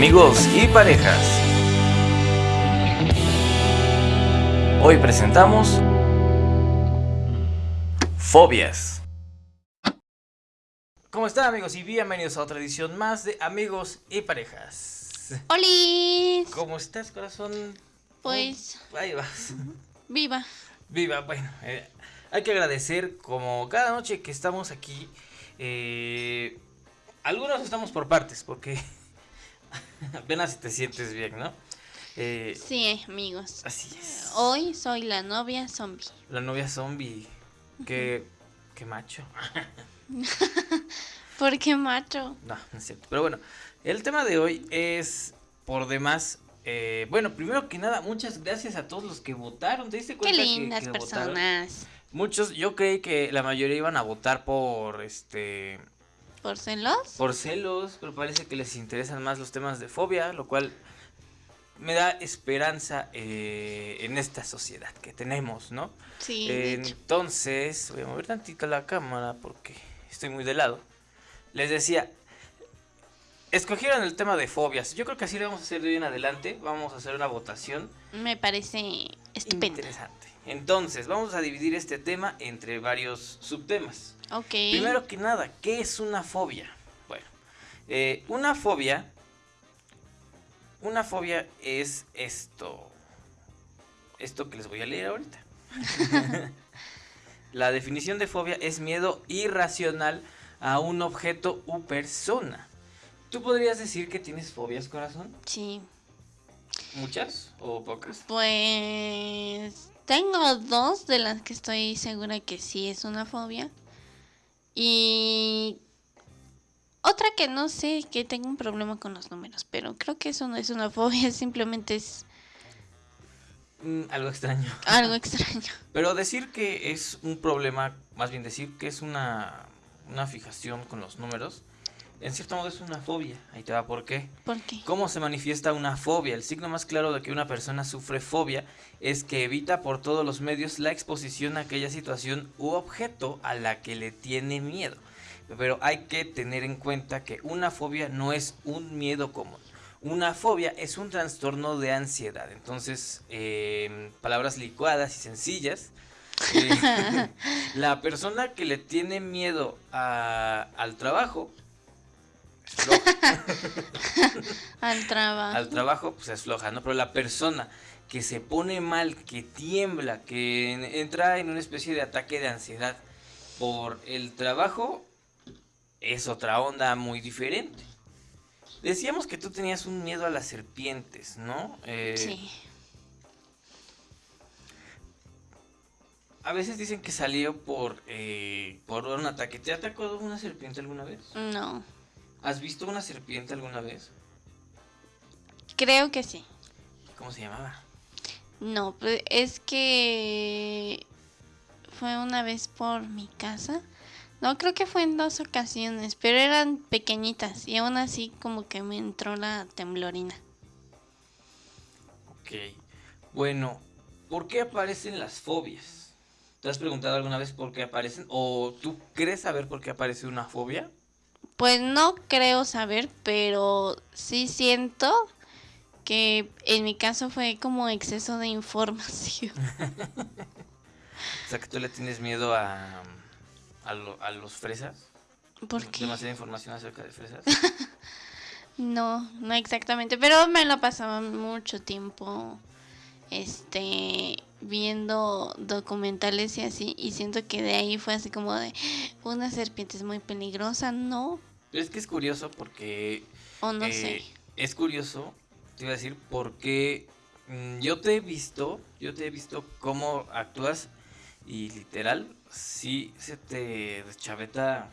amigos y parejas. Hoy presentamos Fobias. ¿Cómo están amigos y bienvenidos a otra edición más de Amigos y Parejas? ¡Hola! ¿Cómo estás corazón? Pues... Ahí vas. Viva. Viva, bueno, eh, hay que agradecer como cada noche que estamos aquí. Eh, algunos estamos por partes porque apenas si te sientes bien, ¿no? Eh, sí, amigos. Así es. Hoy soy la novia zombie. La novia zombie. Qué, qué macho. ¿Por qué macho? No, no es cierto. Pero bueno, el tema de hoy es por demás. Eh, bueno, primero que nada, muchas gracias a todos los que votaron. ¿Te diste cuenta Qué lindas personas. Muchos, yo creí que la mayoría iban a votar por este ¿Por celos? Por celos, pero parece que les interesan más los temas de fobia, lo cual me da esperanza eh, en esta sociedad que tenemos, ¿no? Sí. entonces, voy a mover tantito la cámara porque estoy muy de lado. Les decía, escogieron el tema de fobias. Yo creo que así lo vamos a hacer de hoy en adelante. Vamos a hacer una votación. Me parece estupendo. Interesante. Entonces, vamos a dividir este tema entre varios subtemas. Primero que nada, ¿qué es una fobia? Bueno, eh, una fobia, una fobia es esto, esto que les voy a leer ahorita. La definición de fobia es miedo irracional a un objeto u persona. ¿Tú podrías decir que tienes fobias, corazón? Sí. ¿Muchas o pocas? Pues tengo dos de las que estoy segura que sí es una fobia. Y otra que no sé, que tengo un problema con los números, pero creo que eso no es una fobia, simplemente es... Mm, algo extraño. Algo extraño. Pero decir que es un problema, más bien decir que es una, una fijación con los números, en cierto modo es una fobia. Ahí te va por qué. ¿Por qué? ¿Cómo se manifiesta una fobia? El signo más claro de que una persona sufre fobia es que evita por todos los medios la exposición a aquella situación u objeto a la que le tiene miedo. Pero hay que tener en cuenta que una fobia no es un miedo común. Una fobia es un trastorno de ansiedad. Entonces, eh, palabras licuadas y sencillas. Eh, la persona que le tiene miedo al trabajo Al trabajo. Al trabajo, pues es floja, ¿no? Pero la persona que se pone mal, que tiembla, que entra en una especie de ataque de ansiedad por el trabajo, es otra onda muy diferente. Decíamos que tú tenías un miedo a las serpientes, ¿no? Eh, sí. A veces dicen que salió por, eh, por un ataque. ¿Te atacó una serpiente alguna vez? No. ¿Has visto una serpiente alguna vez? Creo que sí. ¿Cómo se llamaba? No, pues es que fue una vez por mi casa. No, creo que fue en dos ocasiones, pero eran pequeñitas y aún así como que me entró la temblorina. Ok. Bueno, ¿por qué aparecen las fobias? ¿Te has preguntado alguna vez por qué aparecen? ¿O tú crees saber por qué aparece una fobia? Pues no creo saber, pero sí siento que en mi caso fue como exceso de información. o sea que tú le tienes miedo a, a, los fresas. ¿Por qué? Demasiada información acerca de fresas. no, no exactamente, pero me lo pasaba mucho tiempo este viendo documentales y así y siento que de ahí fue así como de una serpiente es muy peligrosa, ¿no? Es que es curioso porque... O no sé. Eh, es curioso, te iba a decir, porque mm, yo te he visto, yo te he visto cómo actúas y literal, sí se te deschaveta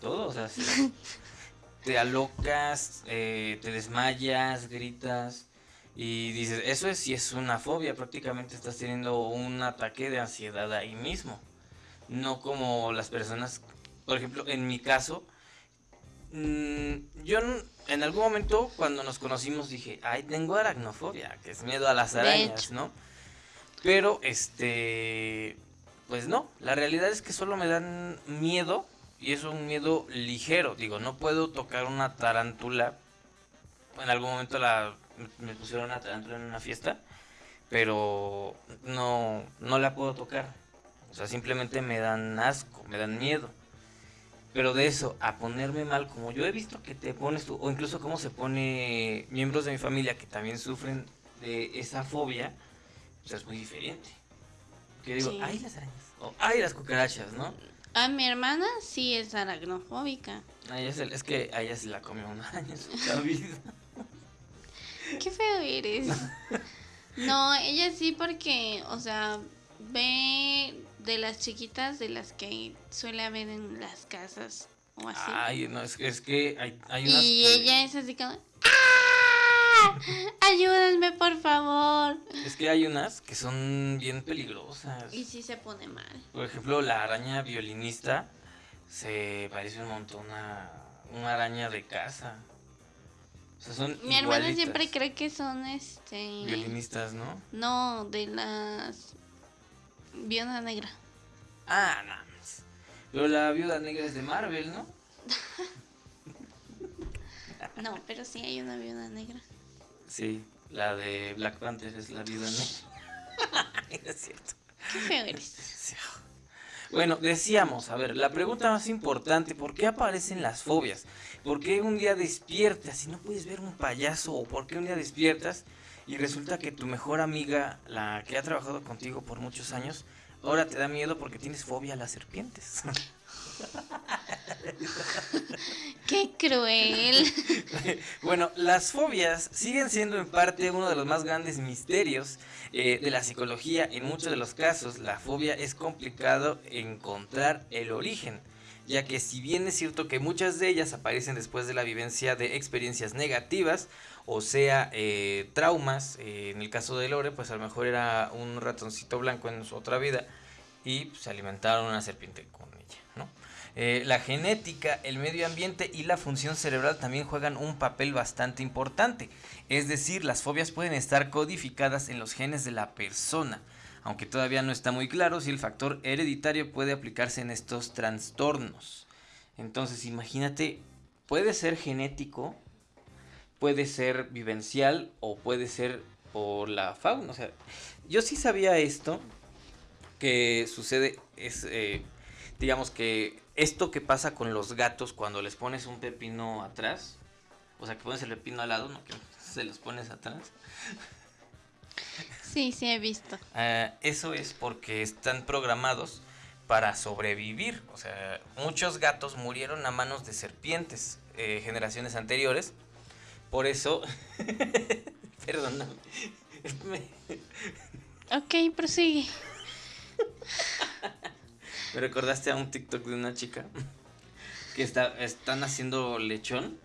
todo, o sea, te alocas, eh, te desmayas, gritas y dices, eso es si es una fobia, prácticamente estás teniendo un ataque de ansiedad ahí mismo, no como las personas, por ejemplo, en mi caso, Mm, yo en algún momento cuando nos conocimos dije, ay, tengo aracnofobia, que es miedo a las arañas, ¿no? Pero, este, pues no, la realidad es que solo me dan miedo y es un miedo ligero. Digo, no puedo tocar una tarántula en algún momento la me pusieron a tarántula en una fiesta, pero no, no la puedo tocar. O sea, simplemente me dan asco, me dan miedo. Pero de eso, a ponerme mal, como yo he visto que te pones tú, o incluso cómo se pone miembros de mi familia que también sufren de esa fobia, pues es muy diferente. Que digo, Sí. ay las arañas, o ay las cucarachas, ¿no? A mi hermana sí es aracnofóbica. A ella se- es que a ella se la comió una araña en su vida. Qué feo eres. No, ella sí porque, o sea, ve de las chiquitas de las que suele haber en las casas o así. Ay, no, es, es que hay, hay unas y que- ella es así como, ¡Ah! Ayúdenme, por favor. Es que hay unas que son bien peligrosas. Y sí se pone mal. Por ejemplo, la araña violinista se parece un montón a una araña de casa. O sea, son Mi hermana siempre cree que son este. Violinistas, ¿no? No, de las. Viuda negra. Ah, nada más. Pero la viuda negra es de Marvel, ¿no? No, pero sí hay una viuda negra. Sí, la de Black Panther es la viuda negra. es cierto. Qué feo eres. Sí. Bueno, decíamos, a ver, la pregunta más importante, ¿por qué aparecen las fobias? ¿Por qué un día despiertas y no puedes ver un payaso? ¿O por qué un día despiertas y resulta que tu mejor amiga, la que ha trabajado contigo por muchos años, ahora te da miedo porque tienes fobia a las serpientes? Qué cruel. bueno, las fobias siguen siendo en parte uno de los más grandes misterios eh, de la psicología. En muchos de los casos, la fobia es complicado encontrar el origen, ya que si bien es cierto que muchas de ellas aparecen después de la vivencia de experiencias negativas, o sea, eh, traumas, eh, en el caso de Lore, pues a lo mejor era un ratoncito blanco en su otra vida y pues, se alimentaron una serpiente con ella, ¿no? Eh, la genética, el medio ambiente y la función cerebral también juegan un papel bastante importante. Es decir, las fobias pueden estar codificadas en los genes de la persona, aunque todavía no está muy claro si el factor hereditario puede aplicarse en estos trastornos. Entonces, imagínate, puede ser genético, puede ser vivencial o puede ser por la fauna. O sea, yo sí sabía esto, que sucede, es, eh, digamos que esto que pasa con los gatos cuando les pones un pepino atrás, o sea, que pones el pepino al lado, no que se los pones atrás. Sí, sí he visto. Ah, eso es porque están programados para sobrevivir. O sea, muchos gatos murieron a manos de serpientes eh, generaciones anteriores. Por eso, perdóname. Me- Ok, prosigue. Me recordaste a un TikTok de una chica que está, están haciendo lechón.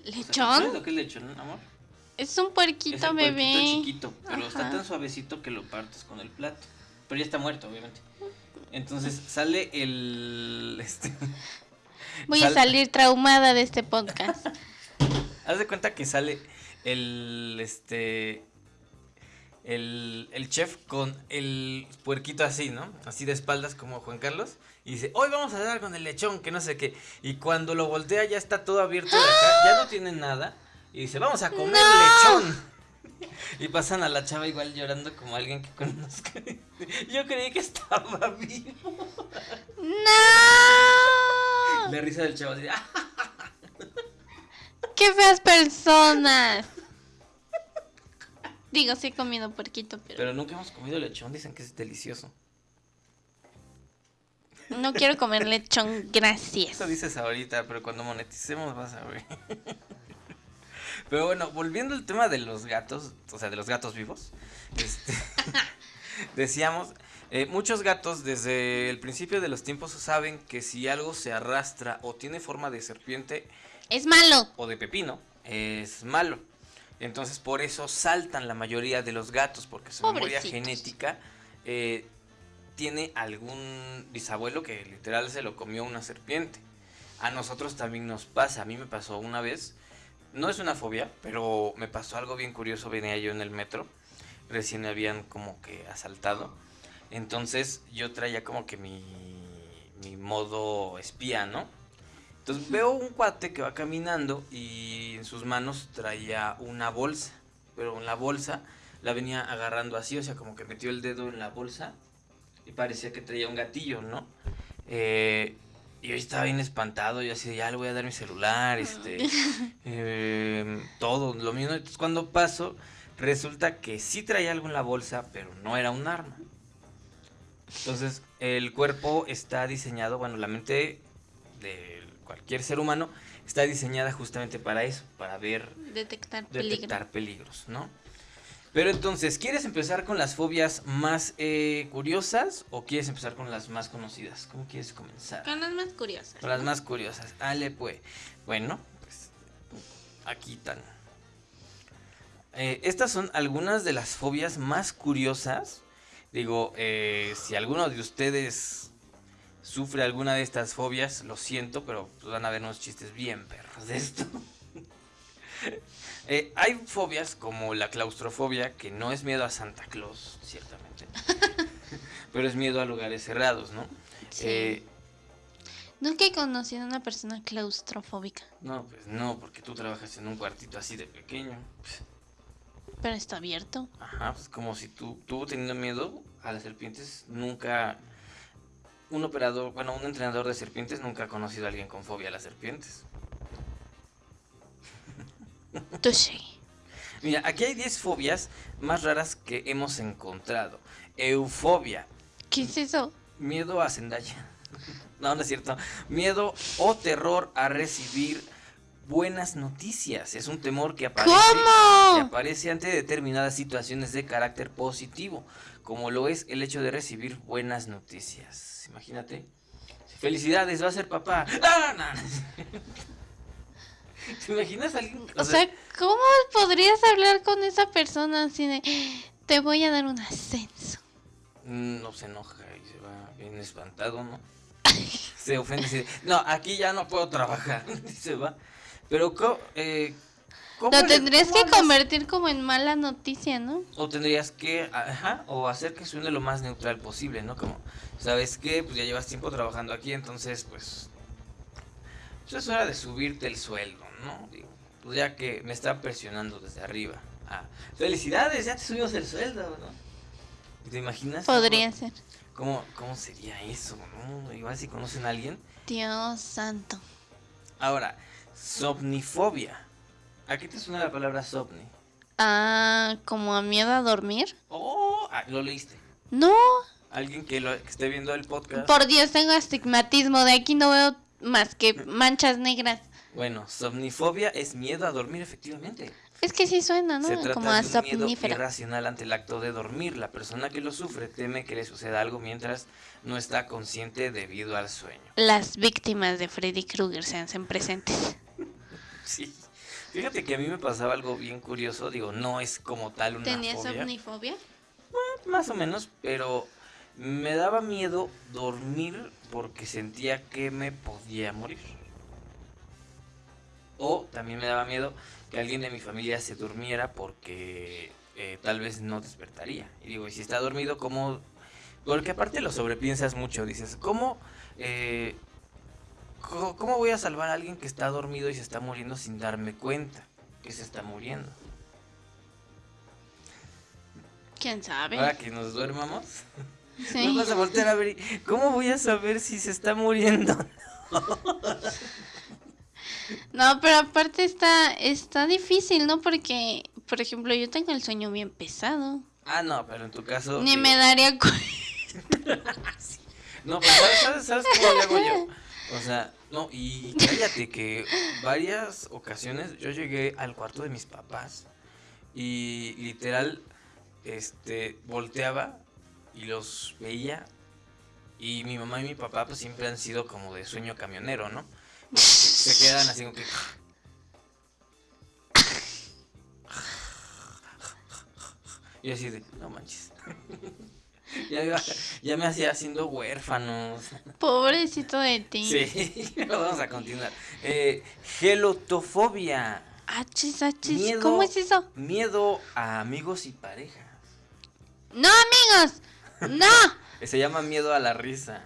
O sea, ¿Sabes ¿Lechón? lo que es lechón, amor? Es un Es puerquito el bebé. chiquito, pero está tan suavecito que lo partes con el plato. Pero ya está muerto, obviamente. Entonces sale el. Este, Voy a sal- salir traumada de este podcast. Haz de cuenta que sale el. Este. El, el chef con el puerquito así, ¿no? Así de espaldas como Juan Carlos. Y dice, hoy vamos a dar con el lechón, que no sé qué. Y cuando lo voltea ya está todo abierto de acá, ya no tiene nada. Y dice, vamos a comer lechón. Y pasan a la chava igual llorando como alguien que conozca. Yo creí que estaba vivo. ¡No! La risa del chavo así, "Ah". ¡Qué feas personas! Digo, sí he comido puerquito, pero, Pero nunca hemos comido lechón, dicen que es delicioso. no quiero comer lechón, gracias. Eso dices ahorita, pero cuando moneticemos vas a ver. Pero bueno, volviendo al tema de los gatos, o sea, de los gatos vivos, este, decíamos, eh, muchos gatos desde el principio de los tiempos saben que si algo se arrastra o tiene forma de serpiente Es malo. o de pepino, es malo. Entonces por eso saltan la mayoría de los gatos, porque su memoria Pobrecitos. genética eh, tiene algún bisabuelo que literal se lo comió una serpiente. A nosotros también nos pasa, a mí me pasó una vez, no es una fobia, pero me pasó algo bien curioso, venía yo en el metro, recién me habían como que asaltado, entonces yo traía como que mi, mi modo espía, ¿no? Entonces veo un cuate que va caminando y en sus manos traía una bolsa, pero en la bolsa la venía agarrando así, o sea, como que metió el dedo en la bolsa y parecía que traía un gatillo, ¿no? Eh, y yo estaba bien espantado, yo así, ya le voy a dar mi celular, este, eh, todo, lo mismo. Entonces cuando paso, resulta que sí traía algo en la bolsa, pero no era un arma. Entonces, el cuerpo está diseñado, bueno, la mente de cualquier ser humano está diseñada justamente para eso, para ver, Detectar, detectar peligros, ¿no? Pero entonces, ¿quieres empezar con las fobias más eh, curiosas o quieres empezar con las más conocidas? ¿Cómo quieres comenzar? Con las más curiosas. Con las más curiosas. Ale, pues. Bueno, pues aquí están. Eh, estas son algunas de las fobias más curiosas. Digo, eh, si alguno de ustedes sufre alguna de estas fobias, lo siento, pero pues, van a ver unos chistes bien perros de esto. Eh, hay fobias como la claustrofobia, que no es miedo a Santa Claus, ciertamente, pero es miedo a lugares cerrados, ¿no? Sí. Eh, Nunca he conocido a una persona claustrofóbica, no, pues no, porque tú trabajas en un cuartito así de pequeño. pero está abierto. Ajá, pues como si tú, tú teniendo miedo a las serpientes, nunca... Un operador, bueno, un entrenador de serpientes nunca ha conocido a alguien con fobia a las serpientes. Tú sí. Mira, aquí hay 10 fobias más raras que hemos encontrado. Eufobia, ¿Qué es eso? miedo a Zendaya. No, no es cierto. Miedo o terror a recibir buenas noticias. Es un temor que aparece, que aparece ante determinadas situaciones de carácter positivo, como lo es el hecho de recibir buenas noticias. Imagínate. Felicidades, va a ser papá. ¡Ah, no! ¿Te imaginas a alguien? O sea, ¿cómo podrías hablar con esa persona así de te voy a dar un ascenso? Mm, no se enoja y se va bien espantado, ¿no? se ofende y dice, no, aquí ya no puedo trabajar, y se va. Pero, eh, ¿cómo Lo le- tendrías cómo que convertir como en mala noticia, ¿no? O tendrías que, ajá, o hacer que suene lo más neutral posible, ¿no? Como, ¿sabes qué? Pues ya llevas tiempo trabajando aquí, entonces, pues, pues es hora de subirte el sueldo, ¿no? Digo, pues ya que me están presionando desde arriba. Ah, felicidades, ya te subimos el sueldo, ¿no? ¿Te imaginas? Podría cómo- ser. ¿Cómo, ¿Cómo sería eso, no? Igual si conocen a alguien. Dios santo. Ahora, somnifobia. ¿A qué te suena la palabra somni? Ah, como a miedo a dormir. Oh, ah, lo leíste. No, Alguien que, lo, que esté viendo el podcast. por Dios, tengo astigmatismo. De aquí no veo más que manchas negras. Bueno, somnifobia es miedo a dormir, efectivamente. Es que sí suena, ¿no? Se trata Como a de un miedo irracional ante el acto de dormir. La persona que lo sufre teme que le suceda algo mientras no está consciente debido al sueño. Las víctimas de Freddy Krueger se hacen presentes. Sí. Fíjate que a mí me pasaba algo bien curioso. Digo, no es como tal una ¿Tenías fobia. somnifobia? Más o menos, pero me daba miedo dormir porque sentía que me podía morir. O también me daba miedo que alguien de mi familia se durmiera porque eh, tal vez no despertaría. Y digo, y si está dormido, ¿cómo? Porque aparte lo sobrepiensas mucho, dices, ¿cómo, eh, ¿cómo voy a salvar a alguien que está dormido y se está muriendo sin darme cuenta que se está muriendo? ¿Quién sabe? Ahora que nos duermamos. Sí. Nos vas a voltear a ver y, ¿Cómo voy a saber si se está muriendo? No, pero aparte está, está difícil, ¿no? Porque, por ejemplo, yo tengo el sueño bien pesado. Ah, no, pero en tu caso. Ni digo, me daría cu- No, pero ¿sabes, sabes, cómo le hago yo? O sea, no, y cállate que varias ocasiones yo llegué al cuarto de mis papás y literal, este, volteaba y los veía y mi mamá y mi papá pues siempre han sido como de sueño camionero, ¿no? Se quedan así como que... Y así de, no manches. ya, iba- ya me hacía haciendo huérfanos. Pobrecito de ti. Sí, vamos a continuar. Eh, gelotofobia. Achis, achis. Miedo. ¿Cómo es eso? Miedo a amigos y parejas. No, amigos. No. Se llama miedo a la risa.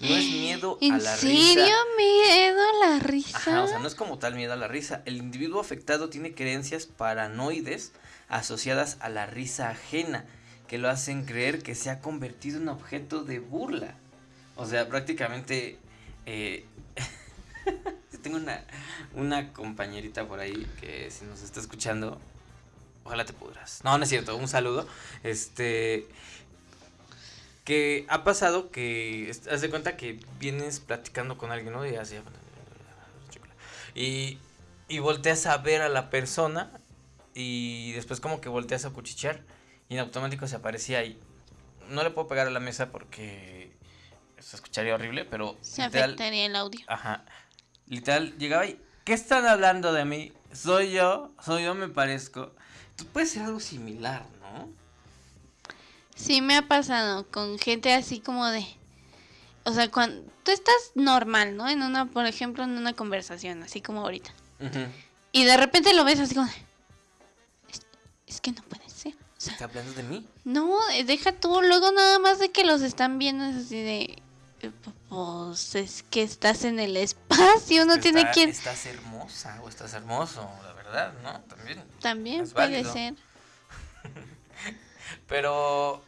No es miedo ¿En a la serio risa. miedo a la risa? Ajá, o sea, no es como tal miedo a la risa. El individuo afectado tiene creencias paranoides asociadas a la risa ajena, que lo hacen creer que se ha convertido en objeto de burla. O sea, prácticamente... eh, tengo una, una compañerita por ahí que si nos está escuchando, ojalá te pudras. No, no es cierto, un saludo. Este... Que ha pasado que, haz de cuenta que vienes platicando con alguien, ¿no? Y y, y volteas a ver a la persona y después como que volteas a cuchichear y en automático se aparecía ahí. No le puedo pegar a la mesa porque se escucharía horrible, pero Se literal, afectaría el audio. ajá, literal llegaba y ¿qué están hablando de mí? Soy yo, soy yo me parezco. Tú puedes ser algo similar, ¿no? Sí, me ha pasado con gente así como de... O sea, cuando tú estás normal, ¿no? En una, por ejemplo, en una conversación, así como ahorita. Y de repente lo ves así como de... Es, es que no puede ¿Está hablando de mí? no, eh, deja tú. Luego nada más de que los están viendo es así de... eh, Pues es que estás en el espacio, no tiene Está- que... Estás hermosa o estás hermoso, la verdad, ¿no? También. También puede válido. ser. Pero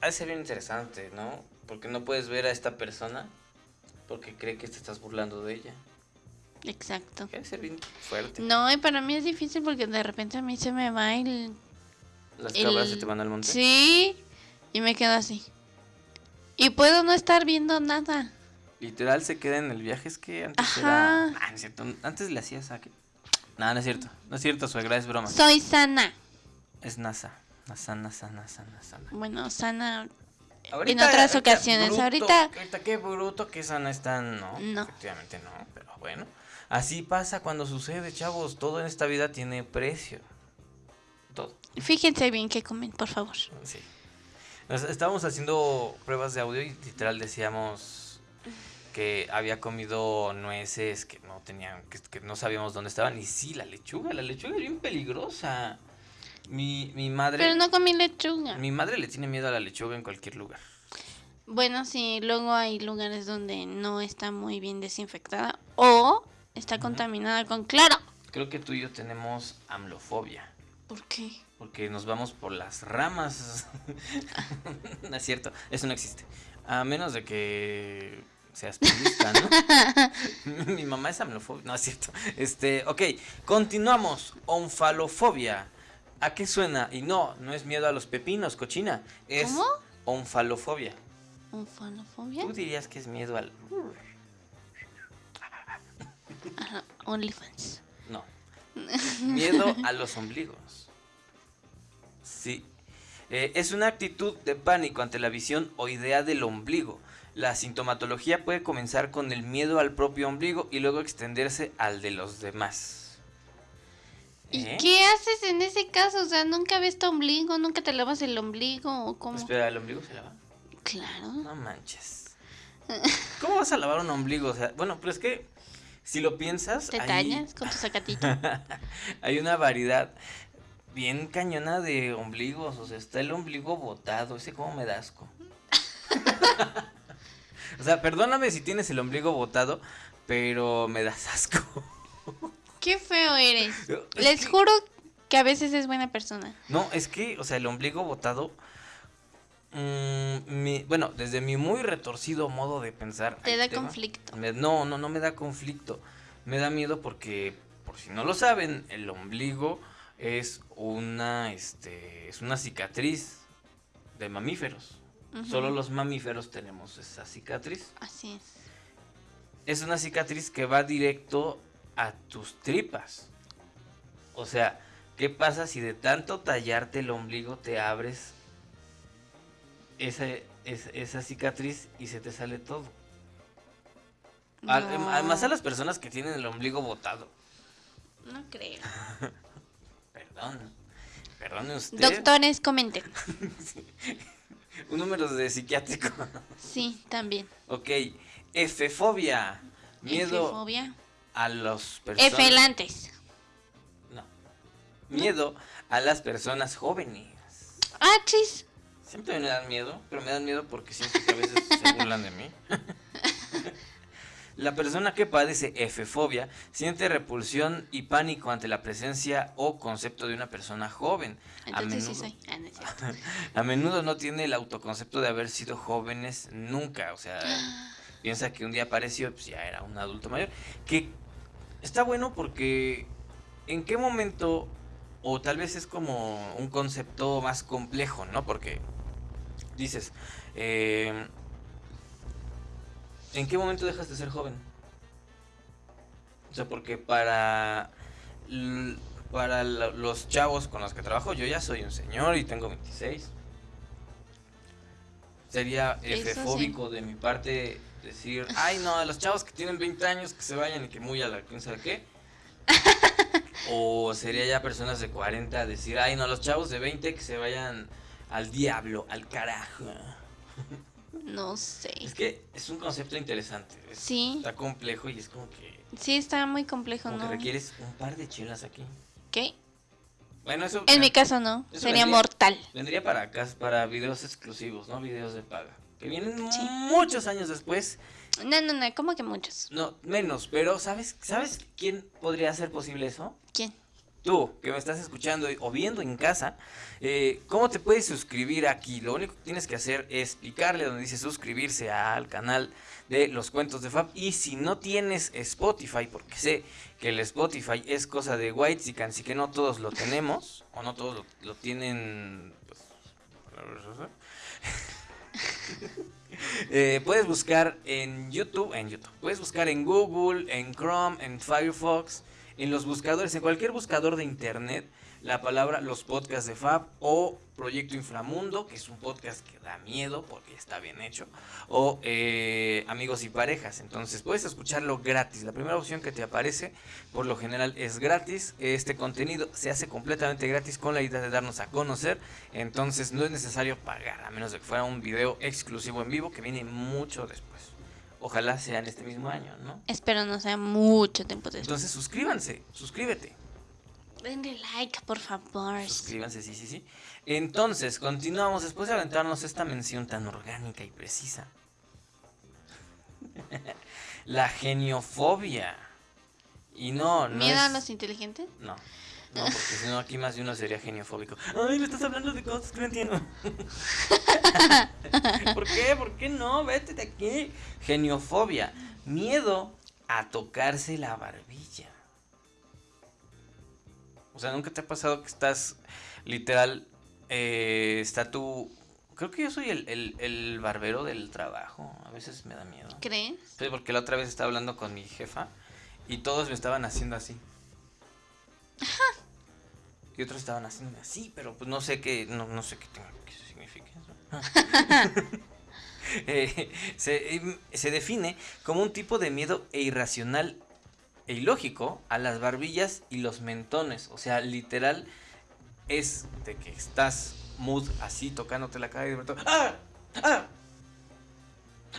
ha de ser bien interesante, ¿no? Porque no puedes ver a esta persona porque cree que te estás burlando de ella. Exacto. Ha de ser bien fuerte. No, y para mí es difícil porque de repente a mí se me va el... Las el- cabras se te van al monte. Sí, y me quedo así. Y puedo no estar viendo nada. Literal se queda en el viaje. Es que antes Ajá. era. Ah, no es cierto. Antes le hacías a qué. No, no es cierto. No es cierto, suegra, es broma. Soy sana. Es NASA. NASA, NASA, NASA, NASA. Bueno, sana. Ahorita, otras ahorita, ocasiones, bruto, ahorita- Ahorita qué bruto, qué sana están, no. No. Efectivamente no, pero bueno. Así pasa cuando sucede, chavos. Todo en esta vida tiene precio. Fíjense bien qué comen, por favor. sí. Nos- estábamos haciendo pruebas de audio y literal decíamos que había comido nueces que no tenían, que, que no sabíamos dónde estaban. Y sí, la lechuga, la lechuga es bien peligrosa. Mi, mi madre. Pero no comí lechuga. Mi madre le tiene miedo a la lechuga en cualquier lugar. Bueno, sí, luego hay lugares donde no está muy bien desinfectada o está contaminada con cloro. Creo que tú y yo tenemos amlofobia. ¿Por qué? Porque nos vamos por las ramas. no es cierto, eso no existe. A menos de que seas periodista, ¿no? Mi mamá es amlofobia. No es cierto. Este, ok, continuamos. Onfalofobia. ¿A qué suena? Y no, no es miedo a los pepinos, cochina. Es ¿Cómo? onfalofobia. ¿Onfanofobia? Tú dirías que es miedo al. Ajá, OnlyFans. No. Miedo a los ombligos. Eh, es una actitud de pánico ante la visión o idea del ombligo. La sintomatología puede comenzar con el miedo al propio ombligo y luego extenderse al de los demás. ¿Y ¿Eh? qué haces en ese caso? O sea, nunca ves tu ombligo, nunca te lavas el ombligo o cómo. Espera, ¿el ombligo se lava? Claro. No manches. ¿Cómo vas a lavar un ombligo? O sea, bueno, pero es que si lo piensas, Te tañas con tu sacatito. Hay una variedad bien cañona de ombligos. O sea, está el ombligo botado. Ese como me da asco. o sea, perdóname si tienes el ombligo botado, pero me das asco. Qué feo eres. Es Les que- juro que a veces es buena persona. No, es que, o sea, el ombligo botado. mm, mi- bueno, desde mi muy retorcido modo de pensar. Te da tema, conflicto. me- no, no, no me da conflicto. Me da miedo porque, por si no lo saben, el ombligo es una, este, es una cicatriz de mamíferos. Solo los mamíferos tenemos esa cicatriz. Así es. Es una cicatriz que va directo a tus tripas. O sea, ¿qué pasa si de tanto tallarte el ombligo te abres esa, es- esa cicatriz y se te sale todo? No, Además a las personas que tienen el ombligo botado. No creo. Perdón. Perdone usted. Doctores, comenten. Un número de psiquiátrico. Sí, también. ok. Efefobia. Miedo Efefobia. a los personas. Efelantes. No. Miedo a las personas jóvenes. Ah, chis. Siempre me dan miedo, pero me dan miedo porque siento que a veces se burlan de mí. La persona que padece F-fobia siente repulsión y pánico ante la presencia o concepto de una persona joven. A Entonces sí menudo, soy. Ah, no a menudo no tiene el autoconcepto de haber sido jóvenes nunca. O sea, piensa que un día apareció, pues ya era un adulto mayor. Que está bueno porque en qué momento, o tal vez es como un concepto más complejo, ¿no? Porque dices, eh, ¿en qué momento dejas de ser joven? O sea, porque para, para lo- los chavos con los que trabajo, yo ya soy un señor y tengo 26. Sería sí. F-fóbico de mi parte decir, ay no, los chavos que tienen 20 años que se vayan y que muy a la quién sabe qué. o sería ya personas de 40 decir, ay no, los chavos de 20 que se vayan al diablo, al carajo. No sé. Es que es un concepto interesante. es- Sí. Está complejo y es como que, Sí, está muy complejo, como que ¿no? requieres un par de chelas aquí. ¿Qué? Bueno, eso En mi caso no. Sería vendría- mortal. vendría para acá, para videos exclusivos, ¿no? Videos de paga. Que vienen Sí. muchos años después. No, no, no. ¿Cómo que muchos? No, menos, pero ¿sabes, ¿sabes quién podría hacer posible eso? ¿Quién? Tú, que me estás escuchando o viendo en casa, eh, ¿cómo te puedes suscribir aquí? Lo único que tienes que hacer es picarle donde dice suscribirse al canal de los cuentos de Fab. Y si no tienes Spotify, porque sé que el Spotify es cosa de White y que no todos lo tenemos, o no todos lo, lo tienen... pues, Eh, puedes buscar en YouTube, en YouTube, puedes buscar en Google, en Chrome, en Firefox, en los buscadores, en cualquier buscador de internet, la palabra los podcasts de Fab o Proyecto Inframundo, que es un podcast que da miedo porque está bien hecho, o eh, Amigos y Parejas. Entonces puedes escucharlo gratis. La primera opción que te aparece, por lo general, es gratis. Este contenido se hace completamente gratis con la idea de darnos a conocer. Entonces no es necesario pagar, a menos de que fuera un video exclusivo en vivo que viene mucho después. Ojalá sea en este mismo año, ¿no? Espero no sea mucho tiempo después. Entonces suscríbanse, suscríbete. Denle like, por favor. Suscríbanse, sí, sí, sí. Entonces, continuamos después de aventarnos esta mención tan orgánica y precisa. La geniofobia. Y no, no ¿Miedo a los inteligentes? No, no, porque si no aquí más de uno sería geniofóbico. Ay, me estás hablando de cosas que no entiendo. ¿Por qué? ¿Por qué no? Vete de aquí. Geniofobia. Miedo a tocarse la barbilla. O sea, ¿nunca te ha pasado que estás literal, eh, está tu... Creo que yo soy el, el, el barbero del trabajo. A veces me da miedo. ¿Crees? Sí, porque la otra vez estaba hablando con mi jefa y todos me estaban haciendo así. Y otros estaban haciéndome así, pero pues no sé qué, no, no sé qué, tenga- qué significa eso. Eh, se, em, se define como un tipo de miedo e irracional e ilógico a las barbillas y los mentones. O sea, literal es de que estás mood así tocándote la cara y de ¡Ah! ¡Ah!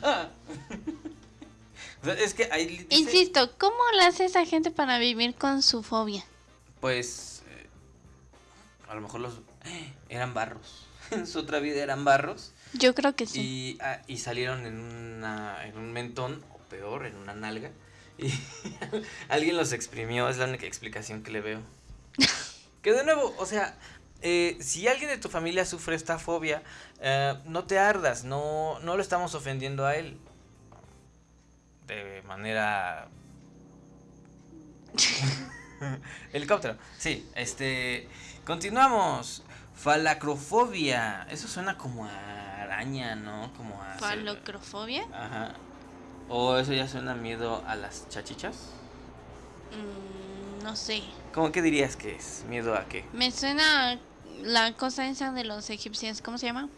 ¡Ah! O sea, es que ahí dice- Insisto, ¿cómo le hace esa gente para vivir con su fobia? Pues eh, a lo mejor los eran barros. En su otra vida eran barros Yo creo que sí. y, ah, y salieron en, una, en un mentón, o peor, en una nalga. Y alguien los exprimió, es la única explicación que le veo. Que de nuevo, o sea, eh, si alguien de tu familia sufre esta fobia, eh, no te ardas, no, no lo estamos ofendiendo a él. De manera Helicóptero. Sí, este. Continuamos. Falacrofobia. Eso suena como a araña, ¿no? Como a. ¿Falocrofobia? Ajá. O eso ya suena miedo a las chachichas. Mm, no sé. ¿Cómo que dirías que es? ¿Miedo a qué? Me suena la cosa esa de los egipcios. ¿Cómo se llama?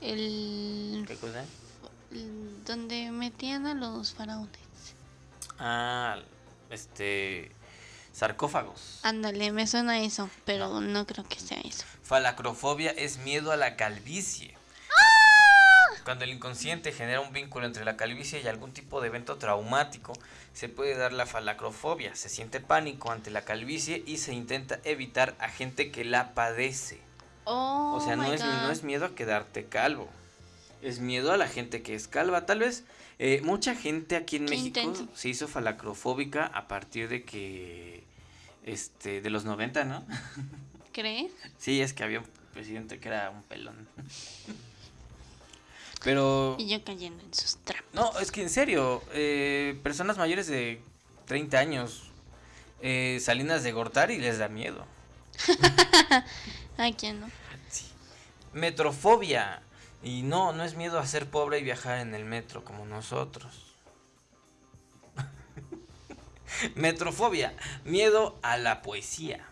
El. ¿Qué cosa? donde metían a los faraones. Ah, este. Sarcófagos. Ándale, me suena eso, pero no creo que sea eso. Falacrofobia es miedo a la calvicie. Cuando el inconsciente genera un vínculo entre la calvicie y algún tipo de evento traumático, se puede dar la falacrofobia. Se siente pánico ante la calvicie y se intenta evitar a gente que la padece. Oh, O sea, no es, no es miedo a quedarte calvo. Es miedo a la gente que es calva. Tal vez eh, mucha gente aquí en Qué México intenso. se hizo falacrofóbica a partir de que. Este, de los 90, ¿no? ¿Crees? Sí, es que había un presidente que era un pelón. Pero. Y yo cayendo en sus trampas. No, es que en serio, eh, personas mayores de 30 años, eh, Salinas de Gortari les da miedo. ¿A quién no? Sí. Metrofobia. Y no, no es miedo a ser pobre y viajar en el metro como nosotros. Metrofobia. Miedo a la poesía.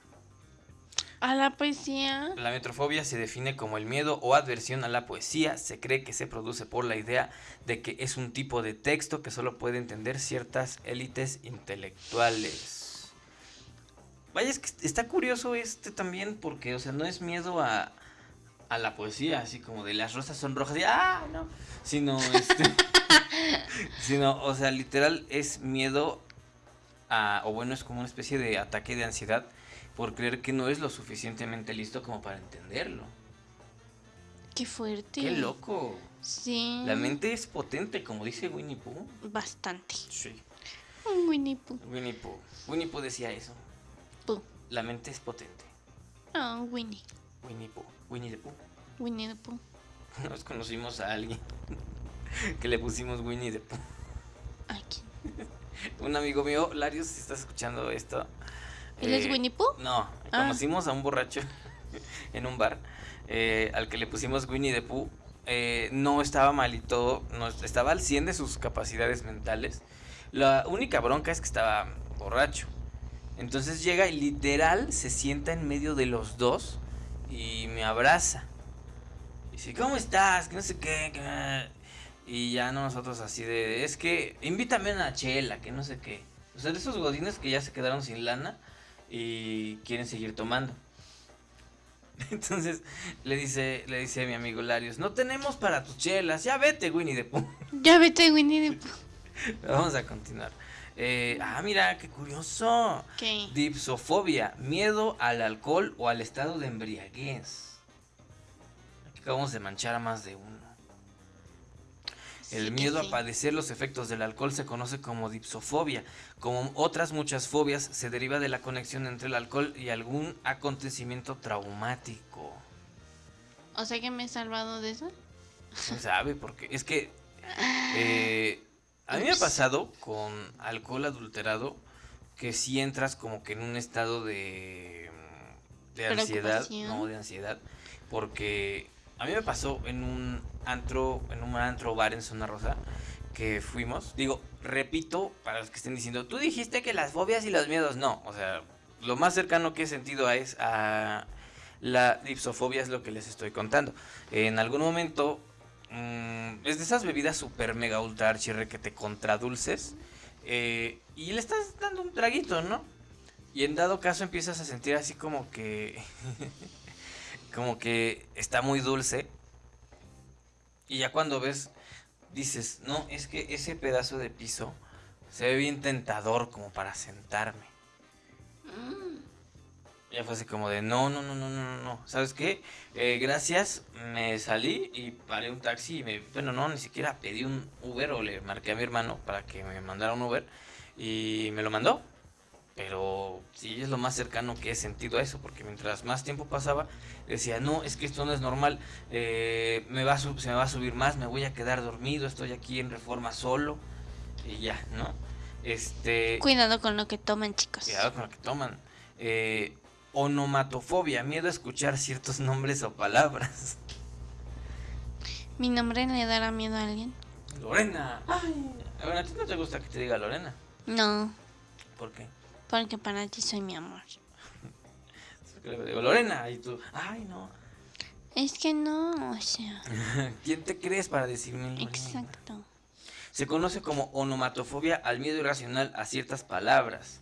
A la poesía. La metrofobia se define como el miedo o adversión a la poesía. Se cree que se produce por la idea de que es un tipo de texto que solo puede entender ciertas élites intelectuales. Vaya, es que está curioso este también porque, o sea, no es miedo a, a la poesía, así como de las rosas son rojas y ¡ah! No. Sino, este, sino, o sea, literal es miedo a, o bueno, es como una especie de ataque de ansiedad por creer que no es lo suficientemente listo como para entenderlo. Qué fuerte. ¡Qué loco! Sí. La mente es potente, como dice Winnie Pooh. Bastante. Sí. Winnie Pooh. Winnie Pooh. Winnie Pooh decía eso. Pooh. La mente es potente. Ah, Winnie. Winnie Pooh. Winnie the Pooh. Winnie the Pooh. Nos conocimos a alguien que le pusimos Winnie the Pooh. Aquí. Un amigo mío, Larios, si estás escuchando esto. ¿Él es eh, Winnie Pooh? No, Ah. conocimos a un borracho en un bar eh, al que le pusimos Winnie the Pooh. Eh, no estaba malito, no, estaba al 100 de sus capacidades mentales. La única bronca es que estaba borracho. Entonces llega y literal se sienta en medio de los dos y me abraza. Y dice, ¿cómo estás? Que no sé qué. que-". Y ya nosotros así de, es que invítame a una chela, que no sé qué. O sea, de esos godines que ya se quedaron sin lana y quieren seguir tomando. Entonces le dice, le dice a mi amigo Larios, no tenemos para tus chelas, ya vete, Winnie the Pooh. Ya vete, Winnie the Pooh. Vamos a continuar. Eh, ah, mira, qué curioso. ¿Qué? Dipsofobia, miedo al alcohol o al estado de embriaguez. Aquí acabamos de manchar a más de uno. El Sí miedo sí. a padecer los efectos del alcohol se conoce como dipsofobia. Como otras muchas fobias, se deriva de la conexión entre el alcohol y algún acontecimiento traumático. O sea que me he salvado de eso. ¿Quién sabe? Porque es que eh, a mí me ha pasado con alcohol adulterado que si entras como que en un estado de, de ansiedad, no de ansiedad, porque a mí me pasó en un antro, en un antro bar en Zona Rosa que fuimos. Digo, repito para los que estén diciendo, tú dijiste que las fobias y los miedos, no, o sea, lo más cercano que he sentido a es a la dipsofobia es lo que les estoy contando. En algún momento mm, es de esas bebidas super mega ultra archirre que te contradulces eh, y le estás dando un traguito, ¿no? Y en dado caso empiezas a sentir así como que como que está muy dulce y ya cuando ves dices, no, es que ese pedazo de piso se ve bien tentador como para sentarme. Mm, Ya fue así como de, no, no, no, no, no, no, no. ¿Sabes qué? Eh, gracias, me salí y paré un taxi y me, bueno, no, ni siquiera pedí un Uber o le marqué a mi hermano para que me mandara un Uber y me lo mandó. Pero sí es lo más cercano que he sentido a eso, porque mientras más tiempo pasaba, decía, no, es que esto no es normal, eh, me va a se me va a subir más, me voy a quedar dormido, estoy aquí en reforma solo y ya, ¿no? Este... Cuidado con lo que toman, chicos. Cuidado con lo que toman. Eh, onomatofobia, miedo a escuchar ciertos nombres o palabras. ¿Mi nombre le dará miedo a alguien? Lorena. Ay, bueno, a ti no te gusta que te diga Lorena. No, ¿Por qué? porque para ti soy mi amor. Le digo Lorena y tú, ay no. Es que no, o sea. ¿Quién te crees para decirme Lorena? Exacto. Se conoce como onomatofobia al miedo irracional a ciertas palabras.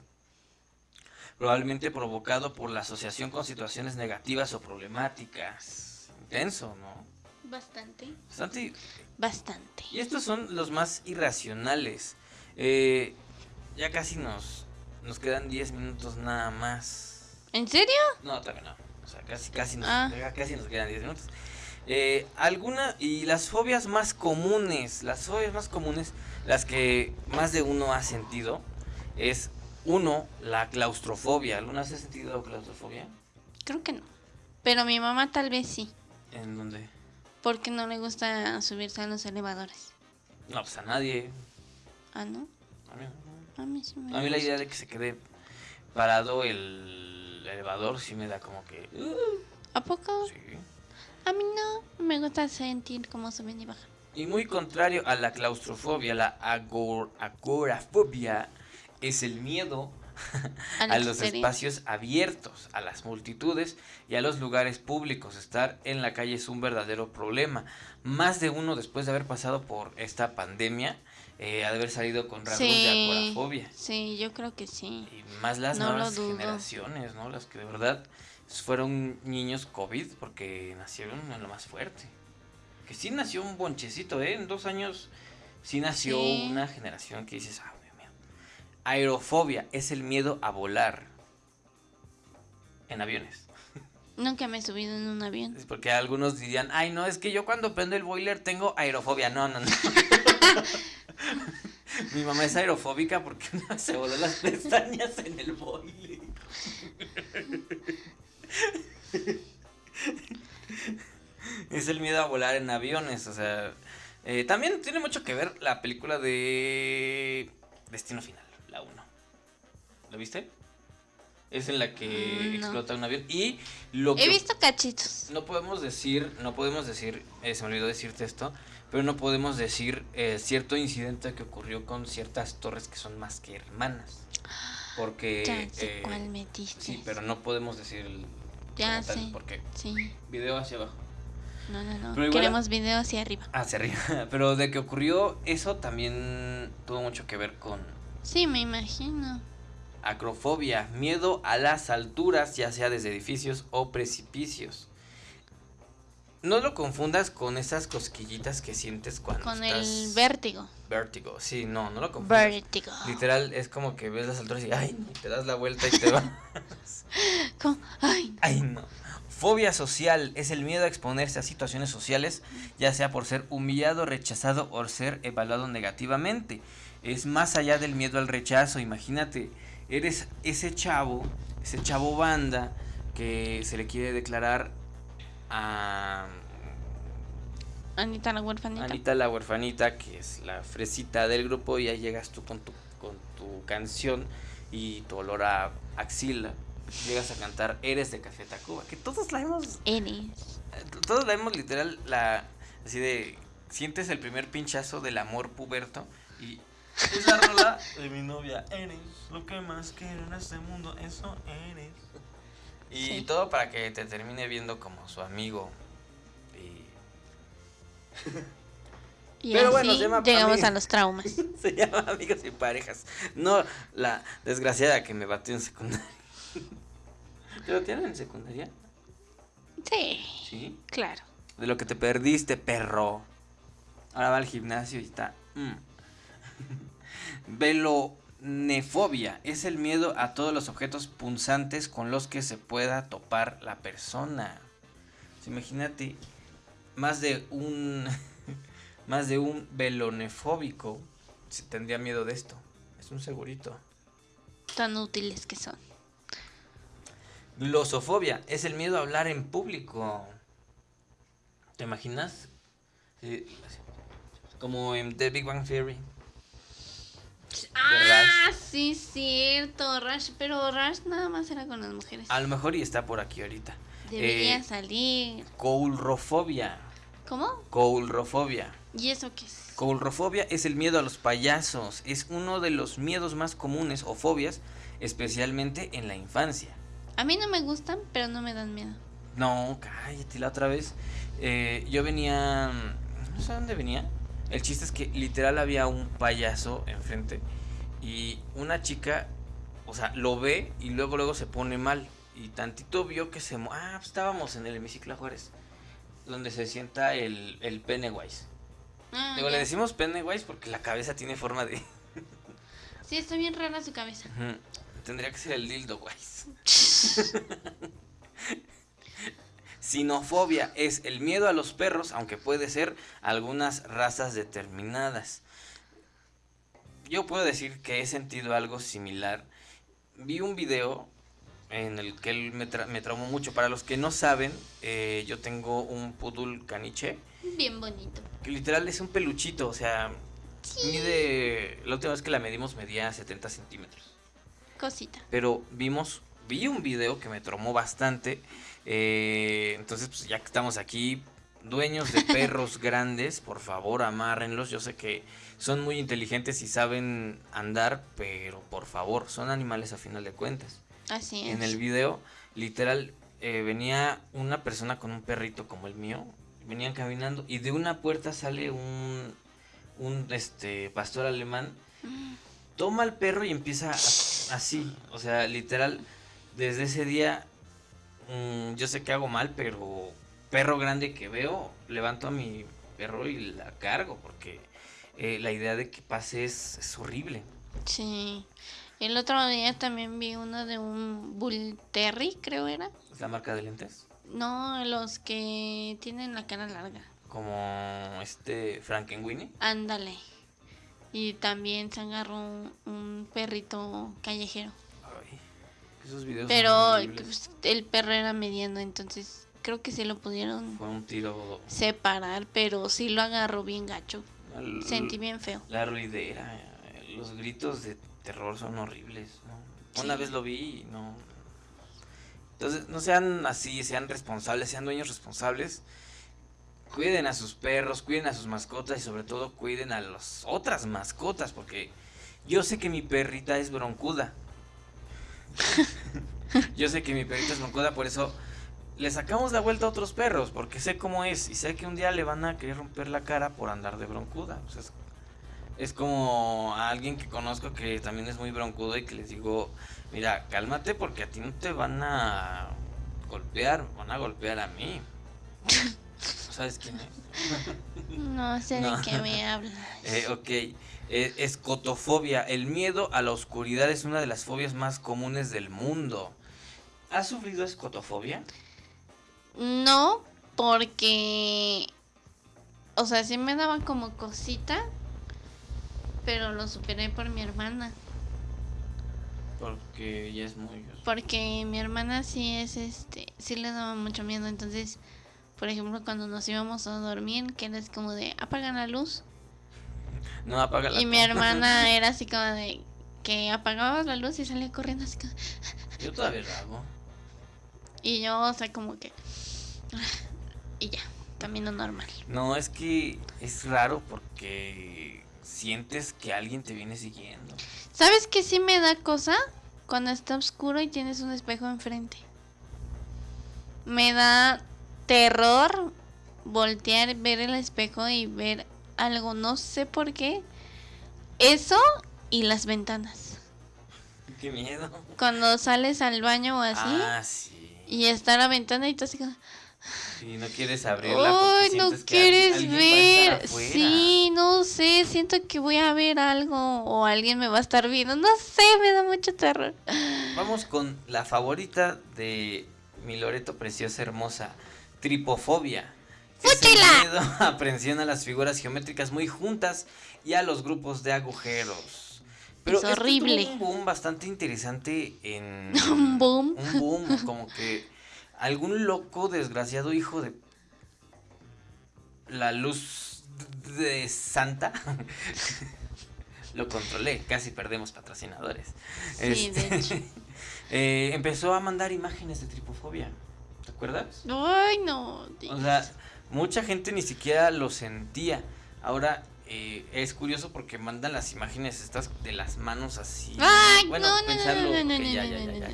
Probablemente provocado por la asociación con situaciones negativas o problemáticas. Intenso, ¿no? Bastante. Bastante Bastante. Y estos son los más irracionales. Eh, ya casi nos, nos quedan 10 minutos nada más. ¿En serio? No, todavía no. O sea, casi, casi, nos, Ah. casi nos quedan 10 minutos. Eh, alguna, y las fobias más comunes, las fobias más comunes, las que más de uno ha sentido, es uno, la claustrofobia. ¿Alguna vez has sentido claustrofobia? Creo que no. Pero mi mamá tal vez sí. ¿En dónde? Porque no le gusta subirse a los elevadores. No, pues a nadie. Ah, ¿no? A mí, no. A mí sí me A mí la idea de que se quede parado el elevador sí me da como que... uh, ¿A poco? sí. A mí no. Me gusta sentir cómo suben y bajan. Y muy contrario a la claustrofobia, la agor- agorafobia es el miedo a los espacios abiertos, a las multitudes y a los lugares públicos. Estar en la calle es un verdadero problema. Más de uno después de haber pasado por esta pandemia, eh, ha de haber salido con rasgos de Sí. agorafobia. Sí, yo creo que sí. Y más las No nuevas generaciones, ¿no? Las que de verdad fueron niños COVID porque nacieron en lo más fuerte. Que sí nació un bonchecito, ¿eh? En dos años sí nació Sí. una generación que dices, ah. Aerofobia es el miedo a volar en aviones. Nunca me he subido en un avión. Es porque algunos dirían, ay, no, es que yo cuando prendo el boiler tengo aerofobia. No, no, no. Mi mamá es aerofóbica porque se voló las pestañas en el boiler. es el miedo a volar en aviones, o sea, eh, también tiene mucho que ver la película de Destino Final, la 1. ¿Lo viste? Es en la que Mm, no. explota un avión y lo He que visto cachitos. no podemos decir, no podemos decir, eh, se me olvidó decirte esto, pero no podemos decir eh, cierto incidente que ocurrió con ciertas torres que son más que hermanas. Porque... Ya sé eh, cuál metiste. Sí, pero no podemos decir el... Ya como tal, sé. Porque Sí. video hacia abajo. No, no, no. Pero igual- Queremos video hacia arriba. Hacia arriba. Pero de que ocurrió eso también tuvo mucho que ver con Sí, me imagino. Acrofobia, miedo a las alturas, ya sea desde edificios o precipicios. No lo confundas con esas cosquillitas que sientes cuando Con estás el vértigo. vértigo. Sí, no, no lo confundas. Vértigo. Literal es como que ves las alturas y ay, no, te das la vuelta y te va. Como, ay, ay, no. Fobia social es el miedo a exponerse a situaciones sociales, ya sea por ser humillado, rechazado o ser evaluado negativamente. Es más allá del miedo al rechazo, imagínate, eres ese chavo, ese chavo banda que se le quiere declarar a Anita la huerfanita. Anita la huerfanita, que es la fresita del grupo, y ahí llegas tú con tu, con tu canción y tu olor a axila. Llegas a cantar Eres de Café Tacuba, que todos la hemos, Eres. todos la hemos literal, la, así de, sientes el primer pinchazo del amor puberto y es la rola de mi novia, eres lo que más quiero en este mundo, eso eres. Y Sí. todo para que te termine viendo como su amigo. Y Y Pero así bueno, se llama llegamos a los traumas. Se llama Amigos y Parejas. No la desgraciada que me batió en secundaria. ¿Te batearon en secundaria? Sí, Sí. claro. De lo que te perdiste, perro. Ahora va al gimnasio y está. mm. Velonefobia es el miedo a todos los objetos punzantes con los que se pueda topar la persona. Imagínate, más de un. más de un velonefóbico se tendría miedo de esto. Es un segurito. Tan útiles que son. Glosofobia es el miedo a hablar en público. ¿Te imaginas? Sí, como en The Big Bang Theory. Ah, sí, cierto, Rush. Pero Rush nada más era con las mujeres. A lo mejor y está por aquí ahorita. Debería eh, salir. Coulrofobia. ¿Cómo? Coulrofobia. ¿Y eso qué es? Coulrofobia es el miedo a los payasos. Es uno de los miedos más comunes o fobias, especialmente en la infancia. A mí no me gustan, pero no me dan miedo. No, cállate la otra vez. eh, yo venía. No sé dónde venía. El chiste es que literal había un payaso enfrente. Y una chica, o sea, lo ve y luego luego se pone mal. Y tantito vio que se... Ah, pues estábamos en el hemiciclo Juárez. Donde se sienta el, el Pennywise. Ah, Digo, le decimos Pennywise porque la cabeza tiene forma de... Sí, está bien rara su cabeza. Tendría que ser el Dildo Wise. Sinofobia es el miedo a los perros, aunque puede ser algunas razas determinadas. Yo puedo decir que he sentido algo similar. Vi un video en el que él me, tra me traumó mucho. Para los que no saben, eh, yo tengo un poodle caniche. Bien bonito. Que literal es un peluchito, o sea, Sí. mide... La última vez que la medimos medía 70 centímetros. Cosita. Pero vimos, vi un video que me traumó bastante. Eh, entonces, pues ya que estamos aquí, dueños de perros grandes, por favor, amárrenlos. Yo sé que son muy inteligentes y saben andar, pero por favor, son animales a final de cuentas. Así es. En el video, literal, eh, venía una persona con un perrito como el mío. Venían caminando y de una puerta sale un, un este, pastor alemán. Toma al perro y empieza a- así. O sea, literal, desde ese día, mm, yo sé que hago mal, pero perro grande que veo, levanto a mi perro y la cargo. Porque eh, la idea de que pase es, es horrible. Sí. El otro día también vi uno de un Bull Terry, creo era. Es la marca de lentes. No, los que tienen la cara larga. Como este Frankenweenie. Ándale. Y también se agarró un, un perrito callejero. Esos videos Pero pues, el perro era mediano, entonces creo que sí lo pudieron Fue un tiro. separar, pero sí lo agarró bien gacho. al- Sentí bien feo. La ruidera. Los gritos de terror son horribles. ¿no? Una Sí. vez lo vi y no. Entonces, no sean así, sean responsables, sean dueños responsables. Cuiden a sus perros, cuiden a sus mascotas y sobre todo cuiden a las otras mascotas porque yo sé que mi perrita es broncuda. yo sé que mi perrita es broncuda, por eso le sacamos la vuelta a otros perros porque sé cómo es y sé que un día le van a querer romper la cara por andar de broncuda. O sea, es, es como a alguien que conozco que también es muy broncudo y que les digo, mira, cálmate porque a ti no te van a golpear, van a golpear a mí. ¿Sabes quién es? No sé No. de qué me hablas. Eh, ok, eh, escotofobia. El miedo a la oscuridad es una de las fobias más comunes del mundo. ¿Has sufrido escotofobia? No, porque. O sea, sí me daba como cosita. Pero lo superé por mi hermana. Porque ya es muy... Porque mi hermana sí es este. Sí le daba mucho miedo. Entonces, por ejemplo, cuando nos íbamos a dormir, que era así como de apagan la luz. No, apaga la Y mi hermana era así como de. Que apagaba la luz y salía corriendo así como. Yo todavía lo hago. Y yo, o sea, como que. Y ya, camino normal. No, es que es raro porque sientes que alguien te viene siguiendo. ¿Sabes qué sí me da cosa? Cuando está oscuro y tienes un espejo enfrente. Me da terror voltear, ver el espejo y ver algo, no sé por qué. Eso y las ventanas. Qué miedo. Cuando sales al baño o así Ah, sí. y está la ventana y tú así como... Y no quieres abrirla ¡Ay, no que quieres ver! Sí, no sé, siento que voy a ver algo o alguien me va a estar viendo. No sé, me da mucho terror. Vamos con la favorita de mi Loreto preciosa hermosa, tripofobia. ¡Fúchila! miedo a aprensión a las figuras geométricas muy juntas y a los grupos de agujeros. Pero Es esto tuvo horrible. un boom bastante interesante en Un boom. un boom, como que algún loco desgraciado hijo de la luz de Santa lo controlé, casi perdemos patrocinadores. Sí, de Este, hecho. eh, empezó a mandar imágenes de tripofobia. ¿Te acuerdas? Ay, no. O sea, mucha gente ni siquiera lo sentía. Ahora eh, es curioso porque mandan las imágenes estas de las manos así. Ay, bueno, no, no, no, pensarlo, no, no, no, ya, ya, ya,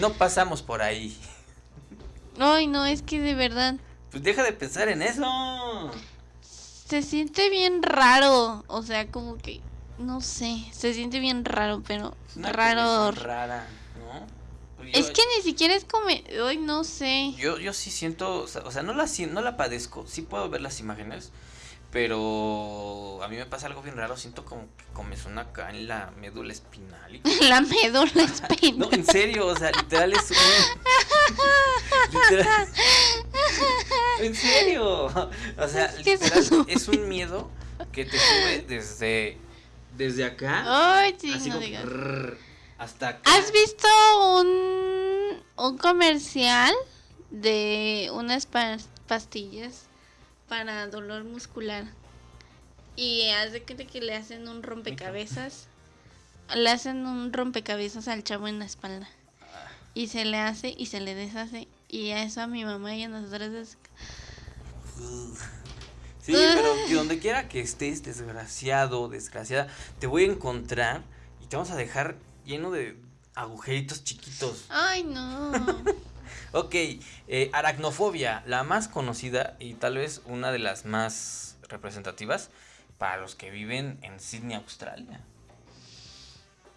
no, pasamos por ahí. Ay, no, es que de verdad Pues deja de pensar en eso. se siente bien raro. O sea, como que, no sé, se siente bien raro, pero una raro. rara, yo- Es que ni siquiera es como, ay, no sé. Yo, yo sí siento, o sea, o sea, no la no la padezco, sí puedo ver las imágenes, pero a mí me pasa algo bien raro, siento como que comezón acá en la médula espinal. y- La médula espina. No, en serio, o sea, literal es un... literal, ¿En serio? O sea, literal, es un miedo que te sube desde, desde acá. Ay, sí, así no como digas. brrr, hasta acá. ¿Has visto un, un comercial de unas pa- pastillas para dolor muscular? Y hace que, que le hacen un rompecabezas. Le hacen un rompecabezas al chavo en la espalda. Y se le hace y se le deshace. Y a eso a mi mamá y a nosotros es... Sí, pero que donde quiera que estés, desgraciado, desgraciada, te voy a encontrar y te vamos a dejar lleno de agujeritos chiquitos. Ay, no. Ok, eh, aracnofobia, la más conocida y tal vez una de las más representativas para los que viven en Sydney, Australia.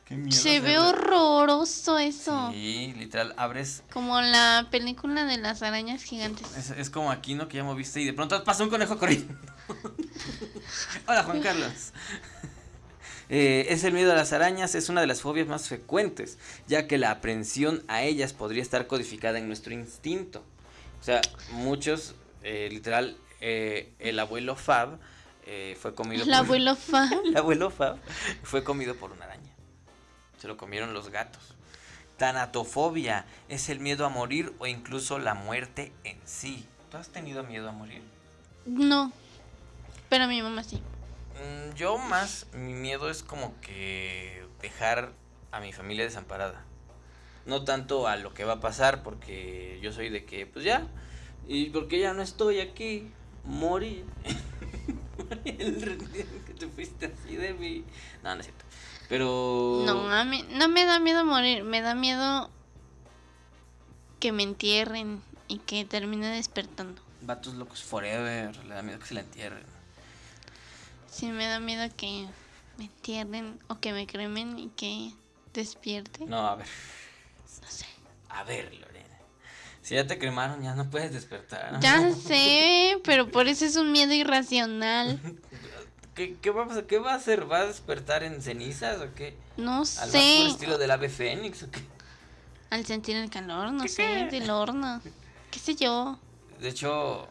Qué miedo Se ve horroroso eso. Sí, literal, abres. Como la película de las arañas gigantes. Es, es como aquí, ¿no? Que ya moviste y de pronto pasa un conejo corriendo. Hola, Juan Carlos. Eh, es el miedo a las arañas, es una de las fobias más frecuentes, ya que la aprensión a ellas podría estar codificada en nuestro instinto. O sea, muchos, eh, literal, eh, el abuelo Fab eh, fue comido El por... abuelo fa. El abuelo Fab fue comido por una araña. Se lo comieron los gatos. Tanatofobia es el miedo a morir o incluso la muerte en sí. ¿Tú has tenido miedo a morir? No. Pero mi mamá sí. Mm, Yo más, mi miedo es como que dejar a mi familia desamparada. No tanto a lo que va a pasar, porque yo soy de que, pues ya, y porque ya no estoy aquí, morí. El que te fuiste así de mí. No, no es cierto. Pero. No, a mí no me da miedo morir. Me da miedo que me entierren y que termine despertando. Vatos locos forever, le da miedo que se la entierren. Sí, me da miedo que me entierren o que me cremen y que despierte. No, a ver. No sé. A ver, Lorena. Si ya te cremaron, ya no puedes despertar. Ya sé, pero por eso es un miedo irracional. ¿Qué, qué va a? ¿Qué va a hacer? ¿Va a despertar en cenizas o qué? No ¿Al sé. estilo del ave fénix o qué? Al sentir el calor, no ¿Qué sé, qué? del horno. ¿Qué sé yo? De hecho,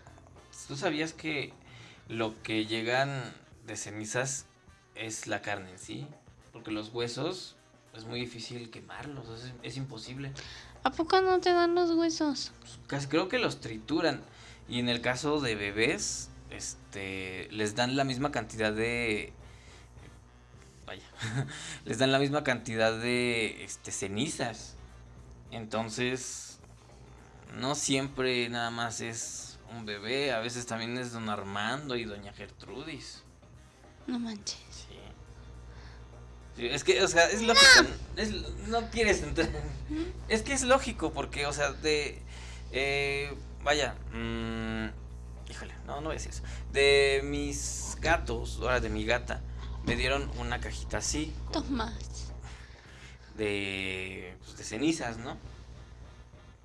¿tú sabías que lo que llegan de cenizas es la carne en sí? Porque los huesos es muy difícil quemarlos, es, es imposible. ¿A poco no te dan los huesos? Casi creo que los trituran. Y en el caso de bebés, este, les dan la misma cantidad de, vaya, les dan la misma cantidad de, este, cenizas. Entonces, no siempre nada más es un bebé, a veces también es don Armando y doña Gertrudis. No manches. Sí. Es que, o sea, es lógico. No, es- no quieres entrar. Es que es lógico, porque, o sea, de. eh, vaya. mm, híjole, no, no voy a decir eso. De mis gatos, ahora de mi gata, me dieron una cajita así, Tomás. de, pues, de cenizas, ¿no?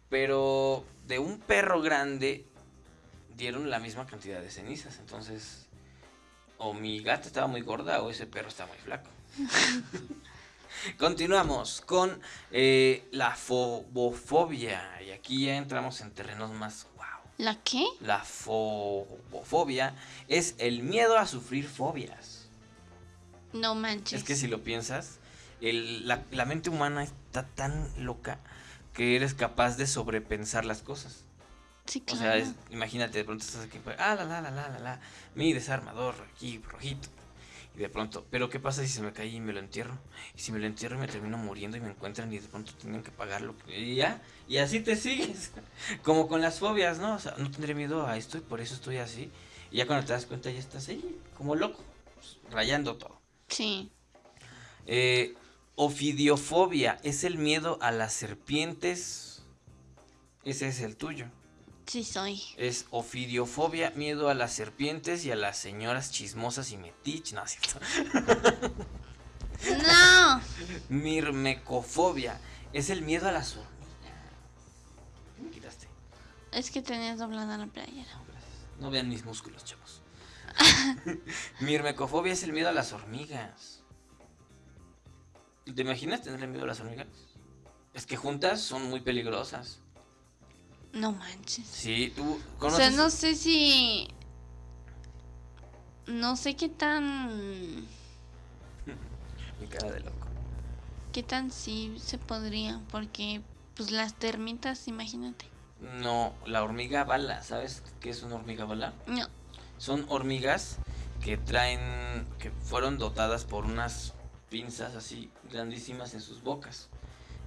Pero de un perro grande dieron la misma cantidad de cenizas. Entonces, o mi gata estaba muy gorda o ese perro estaba muy flaco. Continuamos con eh, la fobofobia. Y aquí ya entramos en terrenos más wow. ¿La qué? La fobofobia es el miedo a sufrir fobias. No manches. Es que si lo piensas, el- la, la mente humana está tan loca que eres capaz de sobrepensar las cosas. Sí, O sea, es- imagínate, de pronto estás aquí, pues, ah, la, la, la, la, la, la, mi desarmador aquí, rojito. Y de pronto, pero ¿qué pasa si se me cae y me lo entierro? Y si me lo entierro y me termino muriendo y me encuentran y de pronto tienen que pagarlo. Y ya, y así te sigues. Como con las fobias, ¿no? O sea, no tendré miedo a esto y por eso estoy así. Y ya cuando te das cuenta ya estás ahí, como loco, pues, rayando todo. Sí. Eh, ofidiofobia es el miedo a las serpientes. Ese es el tuyo. Sí soy. Es ofidiofobia, miedo a las serpientes y a las señoras chismosas y metiches. No, es cierto. No. Mirmecofobia es el miedo a las hormigas. ¿Qué me quitaste? Es que tenías doblada la playera. No vean mis músculos, chavos. Mirmecofobia es el miedo a las hormigas. ¿Te imaginas tenerle miedo a las hormigas? Es que juntas son muy peligrosas. No manches. Sí, tú O conoces. sea, no sé si... No sé qué tan... Mi cara de loco. ¿Qué tan sí se podría? Porque, pues las termitas, imagínate. No, la hormiga bala, ¿sabes qué es una hormiga bala? No. Son hormigas que traen, que fueron dotadas por unas pinzas así grandísimas en sus bocas.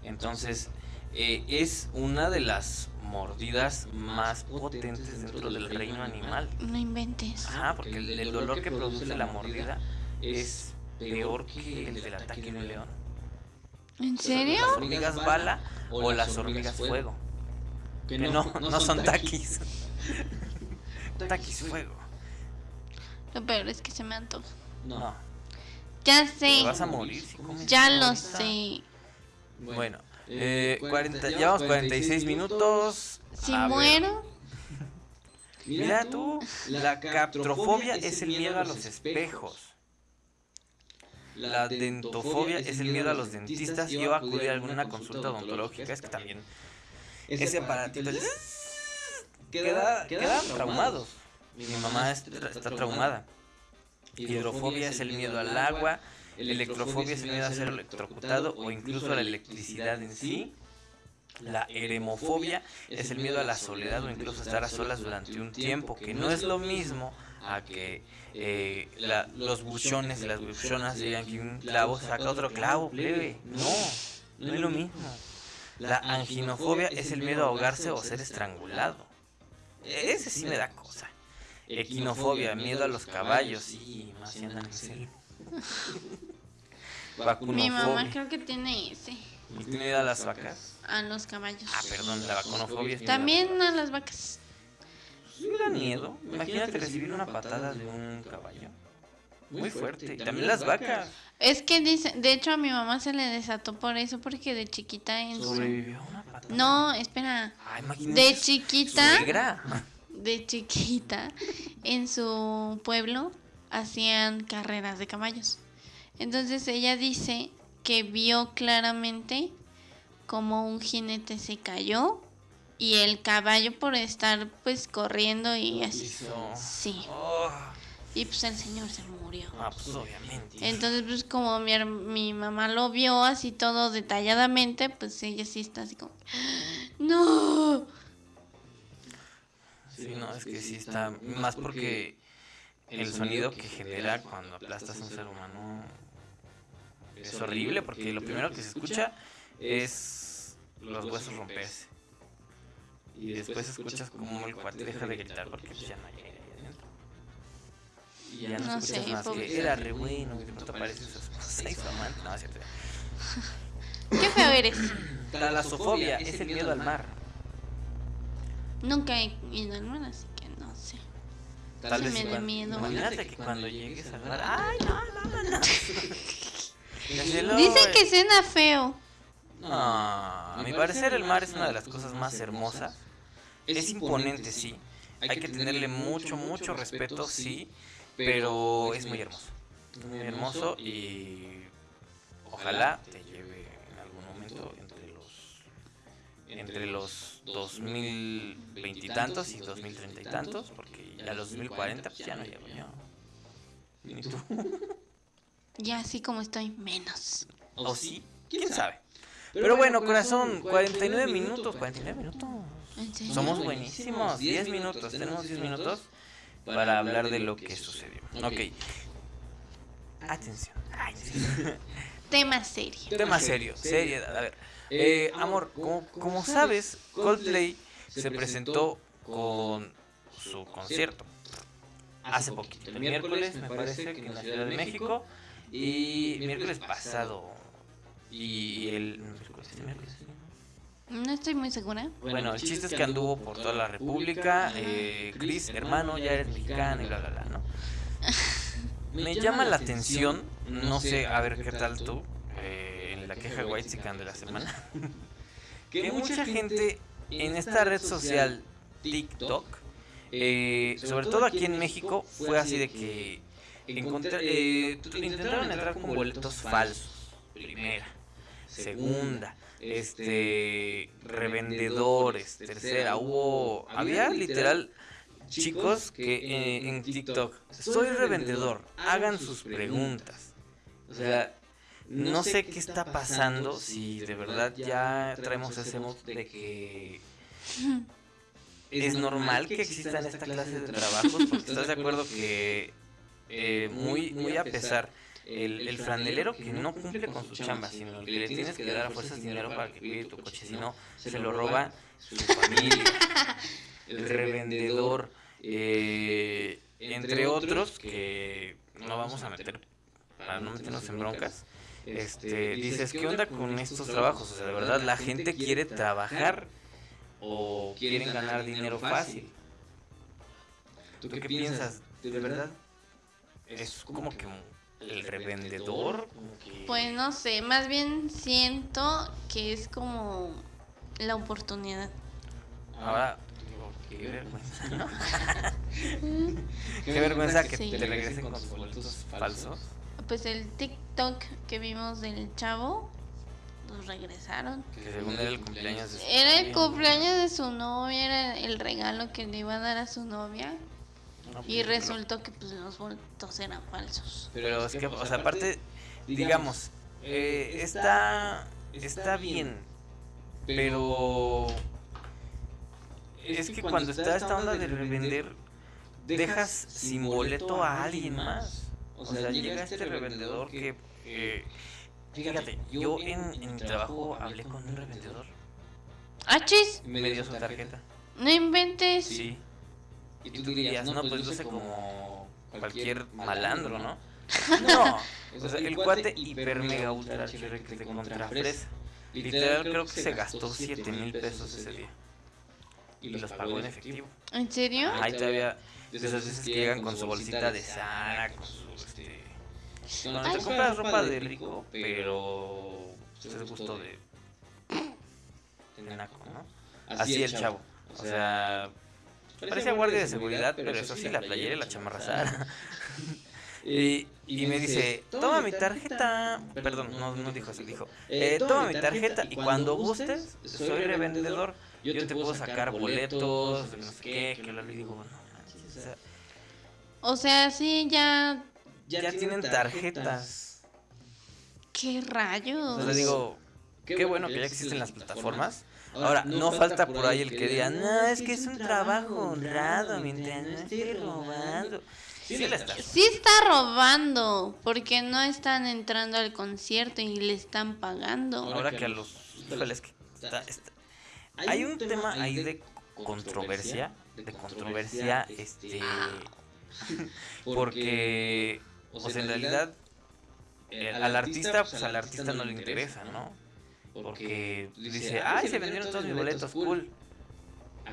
Entonces, eh, es una de las mordidas más potentes dentro del reino animal. No inventes. Ajá, porque el, el dolor que produce la mordida es peor que el del ataque de un león. ¿En serio? Las hormigas bala o las hormigas fuego. Que no, no son taquis. Taquis fuego. Lo peor es que se me antoja. No, Ya te sé. vas a morir si comes Ya lo sé. Bueno, eh, 40, llevamos 46 minutos. Si A ver, muero, Mira tú, la caprofobia es el miedo a los espejos. La dentofobia es el miedo a los dentistas y o a alguna consulta odontológica. Es que también ese aparatito es- queda, quedan traumados. Mi mamá es- está traumada. Hidrofobia es el miedo al agua. Electrofobia es el miedo a ser electrocutado o incluso a la electricidad en sí. La eremofobia es el miedo a la soledad o incluso a estar a solas durante un tiempo, que no es lo mismo a que eh, la- los buchones y las buchonas digan que un clavo saca otro clavo, plebe. No, no es lo mismo. La anginofobia es el miedo a ahogarse o ser estrangulado. Ese sí me da cosa. Equinofobia, miedo a los caballos, sí, más si andan en. Mi mamá creo que tiene ese. ¿Y tiene a las vacas? A los caballos. Ah, perdón, la vacunofobia. También a las vacas. Sí da miedo. Imagínate recibir una patada de un caballo. Muy fuerte. Y también las vacas. Es que dice, de hecho a mi mamá se le desató por eso, porque de chiquita en su... Sobrevivió a una patada. No, espera. Imagínate De chiquita, de chiquita, en su pueblo hacían carreras de caballos. Entonces ella dice que vio claramente como un jinete se cayó y el caballo por estar pues corriendo y así. Hizo- Sí. Oh, Y pues el señor se murió. ah, pues obviamente. Entonces, pues como mi, mi mamá lo vio así todo detalladamente, pues ella sí está así como, no. Sí, no, es que sí está. Más porque el sonido que genera cuando aplastas a un ser humano es horrible. Porque lo primero que se escucha es los huesos romperse. Y después escuchas como el cuate deja de gritar porque ya no hay aire ahí adentro. Y ya no, No escuchas sé, más que era re bueno, que de pronto aparece su esposa y su amante. No, es cierto. Qué feo eres. Talasofobia es el miedo al mar. Nunca he ido al mar, así. Tal vez me da miedo. Imagínate que cuando llegues al mar. ¡Ay, no, vámonos! Desde luego, Dicen que suena feo. No, a mi parecer el mar es una de las cosas más hermosas. Es imponente, sí. Hay que tenerle mucho, mucho respeto, sí. Pero es muy hermoso. Es muy hermoso y ojalá te lleve en algún momento entre los entre los 2020 y tantos y 2030 y tantos, porque ya los 2040 pues ya no llego yo. Ni tú. Ya así como estoy, menos. ¿O sí? ¿Quién sabe? Pero bueno, corazón, 49 minutos, 49 minutos. ¿En serio? Somos buenísimos, 10 minutos, tenemos 10 minutos para hablar de lo que sucedió. Ok. Atención. Ay, sí. Tema serio. Tema serio, seriedad. A ver, eh, amor, como, como sabes, Coldplay se presentó con su concierto hace poquito. El miércoles, me parece que en la Ciudad de México. Y miércoles pasado. Y el. miércoles, este miércoles, sí, ¿no? Estoy muy segura. Bueno, el chiste es que anduvo por toda la República. Eh, Chris, hermano, ya eres mexicano y bla, bla, bla, ¿no? Me llama la atención, no sé, a ver qué tal tú, eh, en la queja White de la semana, que mucha gente en esta red social TikTok, eh, sobre todo aquí en México, fue así de que eh, tu- intentaron entrar con boletos falsos, primera, segunda, este revendedores, tercera, hubo había literal chicos que eh, en TikTok soy revendedor, hagan sus preguntas. O sea, no sé qué está pasando si de verdad ya traemos ese modo de que es normal que existan esta clase de trabajos, porque estás de acuerdo que eh, muy muy a pesar el, el, franelero que no cumple con su chamba, sino que le tienes que dar a fuerzas dinero para que cuide tu coche, si no, se lo roba su familia. El revendedor, eh, entre otros, que no vamos a meter, para no meternos en broncas, este, dices, ¿qué onda con estos trabajos? O sea, de verdad, la gente quiere trabajar o quieren ganar dinero fácil. ¿Tú qué piensas? ¿De verdad? Es como que el revendedor. Pues no sé, más bien siento que es como la oportunidad. Ahora, qué vergüenza, ¿no? qué vergüenza que te regresen con tus boletos falsos. Pues el TikTok que vimos del chavo, los regresaron. Que según era el cumpleaños de su Era el cumpleaños de su novia, era el regalo que le iba a dar a su novia. Y resultó que pues los boletos eran falsos. Pero es que, o sea, aparte, digamos, eh, está, está bien, pero es que cuando está esta onda de revender, dejas sin boleto a alguien más. O sea, llega este revendedor que... Eh, fíjate, yo en, en mi trabajo hablé con un revendedor. ¿Achis? Me dio su tarjeta. No inventes. Sí. Y tú dirías, no, pues luce como cualquier malandro, ¿no? No, o sea, el cuate hiper mega ultra archive que te contra fresa. Literal creo que se gastó 7 mil pesos ese día. Y los pagó en efectivo. ¿En serio? Ahí todavía de esas veces que llegan con su bolsita de Sara, con su este. Cuando te compras ropa de rico, pero es el gusto de. de naco, ¿no? Así el chavo. O sea, Parecía guardia de seguridad, pero eso sí, la playera y la chamarra Sara. y, y me dice, toma mi tarjeta. Perdón, no, no dijo así, dijo, eh, toma mi tarjeta y cuando gustes, soy revendedor. Yo te puedo sacar boletos, no sé qué, que lo digo, no o sea, O sea, sí, ya. Ya tienen tarjetas. ¿Qué rayos? Sea, digo, qué bueno que ya existen las plataformas. Ahora, no falta por ahí el que diga, no, es que es un trabajo honrado mientras no esté robando. Sí, está. Sí está robando, porque no están entrando al concierto y le están pagando. Ahora que a los... híjole, es que está- está- Hay un tema ahí de controversia, de controversia, este... Porque, o sea, en realidad, eh, al artista, pues al artista no le interesa, ¿no? Porque dice, ay, se vendieron todos mis boletos, cool,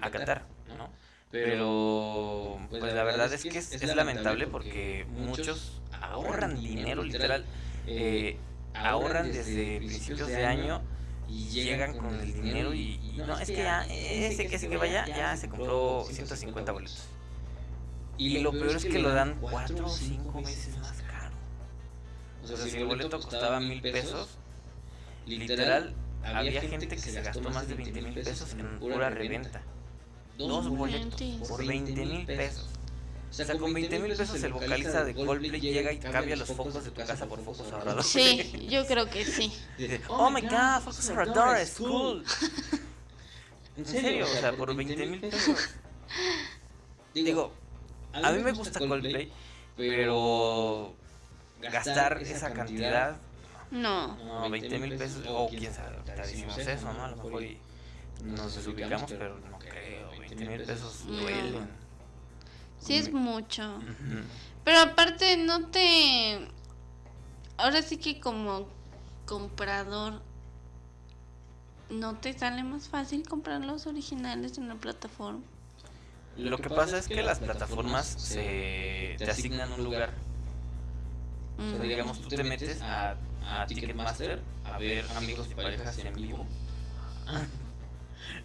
a Qatar, ¿no? Pero, pues la verdad es que es, es lamentable porque muchos ahorran dinero, literal, eh, ahorran desde principios de año y llegan con el dinero y, y no, es que ya, ese que ese que vaya, ya se compró 150 boletos. Y lo peor es que lo dan 4 o 5 veces más caro. O sea, si el boleto costaba mil pesos, literal, había gente que se gastó más de 20 mil pesos en pura reventa. Dos boletos por 20 mil pesos. O sea, con 20 mil pesos el vocalista de Coldplay llega y cambia los focos de tu casa por focos ahorradores. Sí, yo creo que sí. Oh my god, focos ahorradores, cool. En serio, o sea, por 20 mil pesos. Digo, a mí me gusta Coldplay, pero gastar esa cantidad, No. no, 20 mil pesos, o quién sabe, ahorita decimos eso, ¿no? A lo mejor y nos desubicamos, pero no creo, 20 mil pesos duelen. Sí es mucho. Pero aparte no te... Ahora sí que como comprador, ¿no te sale más fácil comprar los originales en la plataforma? Lo que pasa es que las plataformas se te asignan un lugar. O sea, digamos, tú te metes a, a Ticketmaster a ver amigos y parejas en vivo.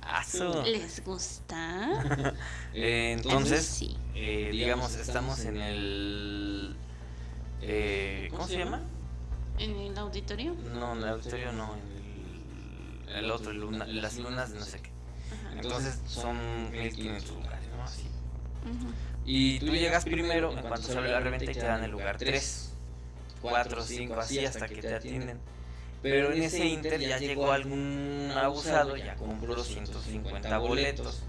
¡Aso! ¿Les gusta? Eh, entonces, Sí. eh, digamos, estamos en el... Eh, ¿Cómo se llama? ¿En el auditorio? No, en el auditorio no, en el otro, el luna- las lunas de no sé qué. Entonces son 1500 lugares, ¿no? Así. Ujú. Y tú llegas primero, en cuanto se abre la reventa y te dan el lugar 3, 4, 5, así hasta que te atienden. Pero en ese inter ya llegó algún abusado, ya compró los 150 boletos,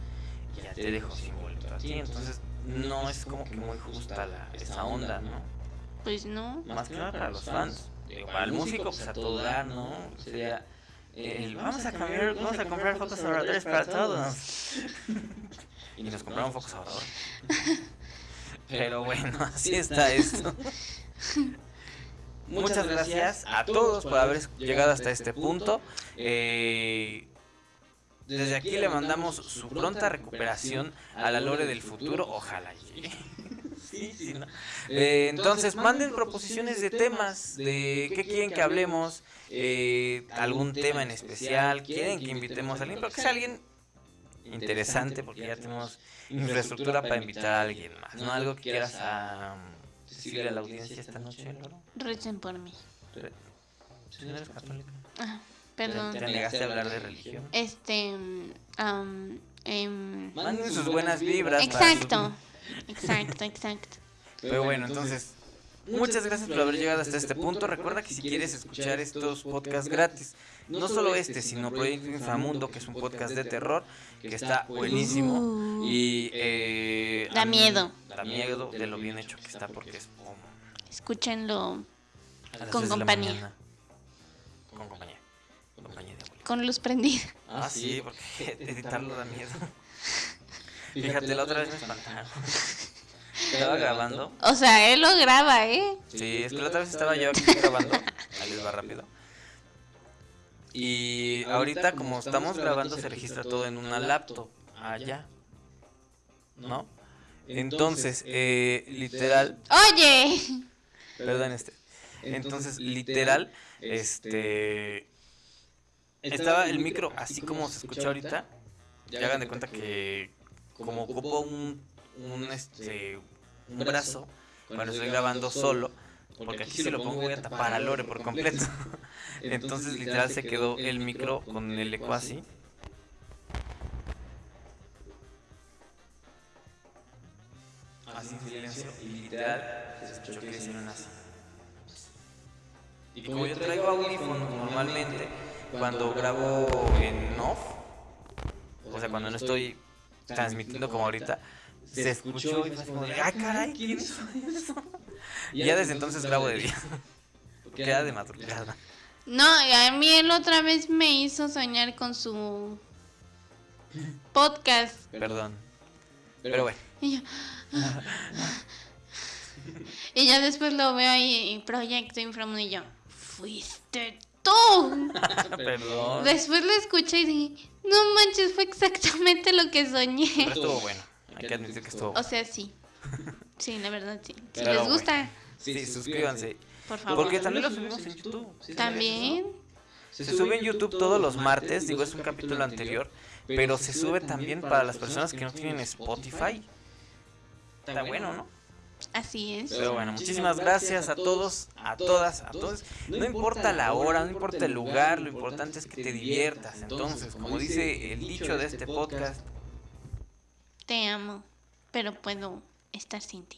y ya te dejó sin boleto a ti. Entonces no es como que muy justa la, esa onda, ¿no? Pues no. Más que nada para los fans. Digo, para el músico, pues a todo dar, ¿no? Sería el, vamos a cambiar, vamos a comprar focos ahorradores para todos. Y nos compraron focos ahorradores. Pero bueno, así está esto. Muchas gracias a todos por haber llegado hasta este punto. Eh, desde aquí le mandamos su pronta recuperación a la Lore del futuro. Ojalá llegue. Sí, sí, ¿no? Eh, entonces, manden proposiciones de temas, de qué quieren que hablemos, eh, algún tema en especial, quieren que invitemos a alguien, pero que sea alguien interesante, porque ya tenemos infraestructura para invitar a alguien más, ¿no? Algo que quieras a, decirle a la audiencia esta noche, Loro. Recen por mí. ¿Tú no eres católica? Ah, ¿Te perdón. negaste a hablar de religión? Este. em, Manden sus buenas vibras. su- exacto. Exacto, exacto. Pero bueno, entonces, muchas gracias por haber llegado hasta este punto. Recuerda que si quieres escuchar estos podcasts gratis, no solo este, sino Proyecto Inframundo, que es un podcast de terror, que está buenísimo. Uh, Y eh, Da miedo. Da miedo de lo bien hecho que está, porque es como escúchenlo Con compañía. Con compañía. Con compañía de con luz prendida. Ah, sí, porque editarlo da miedo. Fíjate, la otra vez me espantaron. Estaba grabando. O sea, él lo graba, ¿eh? Sí, es que la otra vez estaba yo aquí grabando. Ahí les va rápido. Y ahorita, como estamos grabando, se registra todo en una laptop. Allá. ¿No? Entonces, eh, literal. Oye. Perdón, este. Entonces, literal, este. Estaba el micro así como se escucha ahorita. Ya hagan de cuenta que como ocupo un, un este un brazo cuando estoy grabando solo, porque aquí si lo pongo voy a tapar a Lore por completo. Entonces literal se quedó el micro con el eco así. Así en silencio y literal se escuchó que hicieron así. Y como yo traigo audífonos normalmente, cuando grabo en off, o sea, cuando no estoy transmitiendo como ahorita, se escuchó y fue como de, ¡ay, caray! ¿Quién hizo eso? Y ya desde entonces grabo de día. Queda de madrugada. No, y a mí él otra vez me hizo soñar con su podcast. Perdón. Pero bueno. Y yo. y ya después lo veo ahí en Proyecto Inframundo y yo. Fuiste tú. Perdón. Después lo escuché y dije, no manches, fue exactamente lo que soñé. Pero estuvo bueno. Hay que admitir que estuvo O sea, sí. Sí, la verdad, sí. Si Pero les bueno. gusta, Sí, suscríbanse. por favor. Porque también lo subimos en YouTube. ¿sí También. Se sube en YouTube todos los martes, digo, es un capítulo anterior, pero se sube también para las personas que no tienen Spotify. Está bueno, ¿no? Así es. Pero bueno, muchísimas gracias a todos, a todas, a todos. No importa la hora, no importa el lugar, lo importante es que te diviertas. Entonces, como dice el dicho de este podcast, Te amo, pero puedo estar sin ti.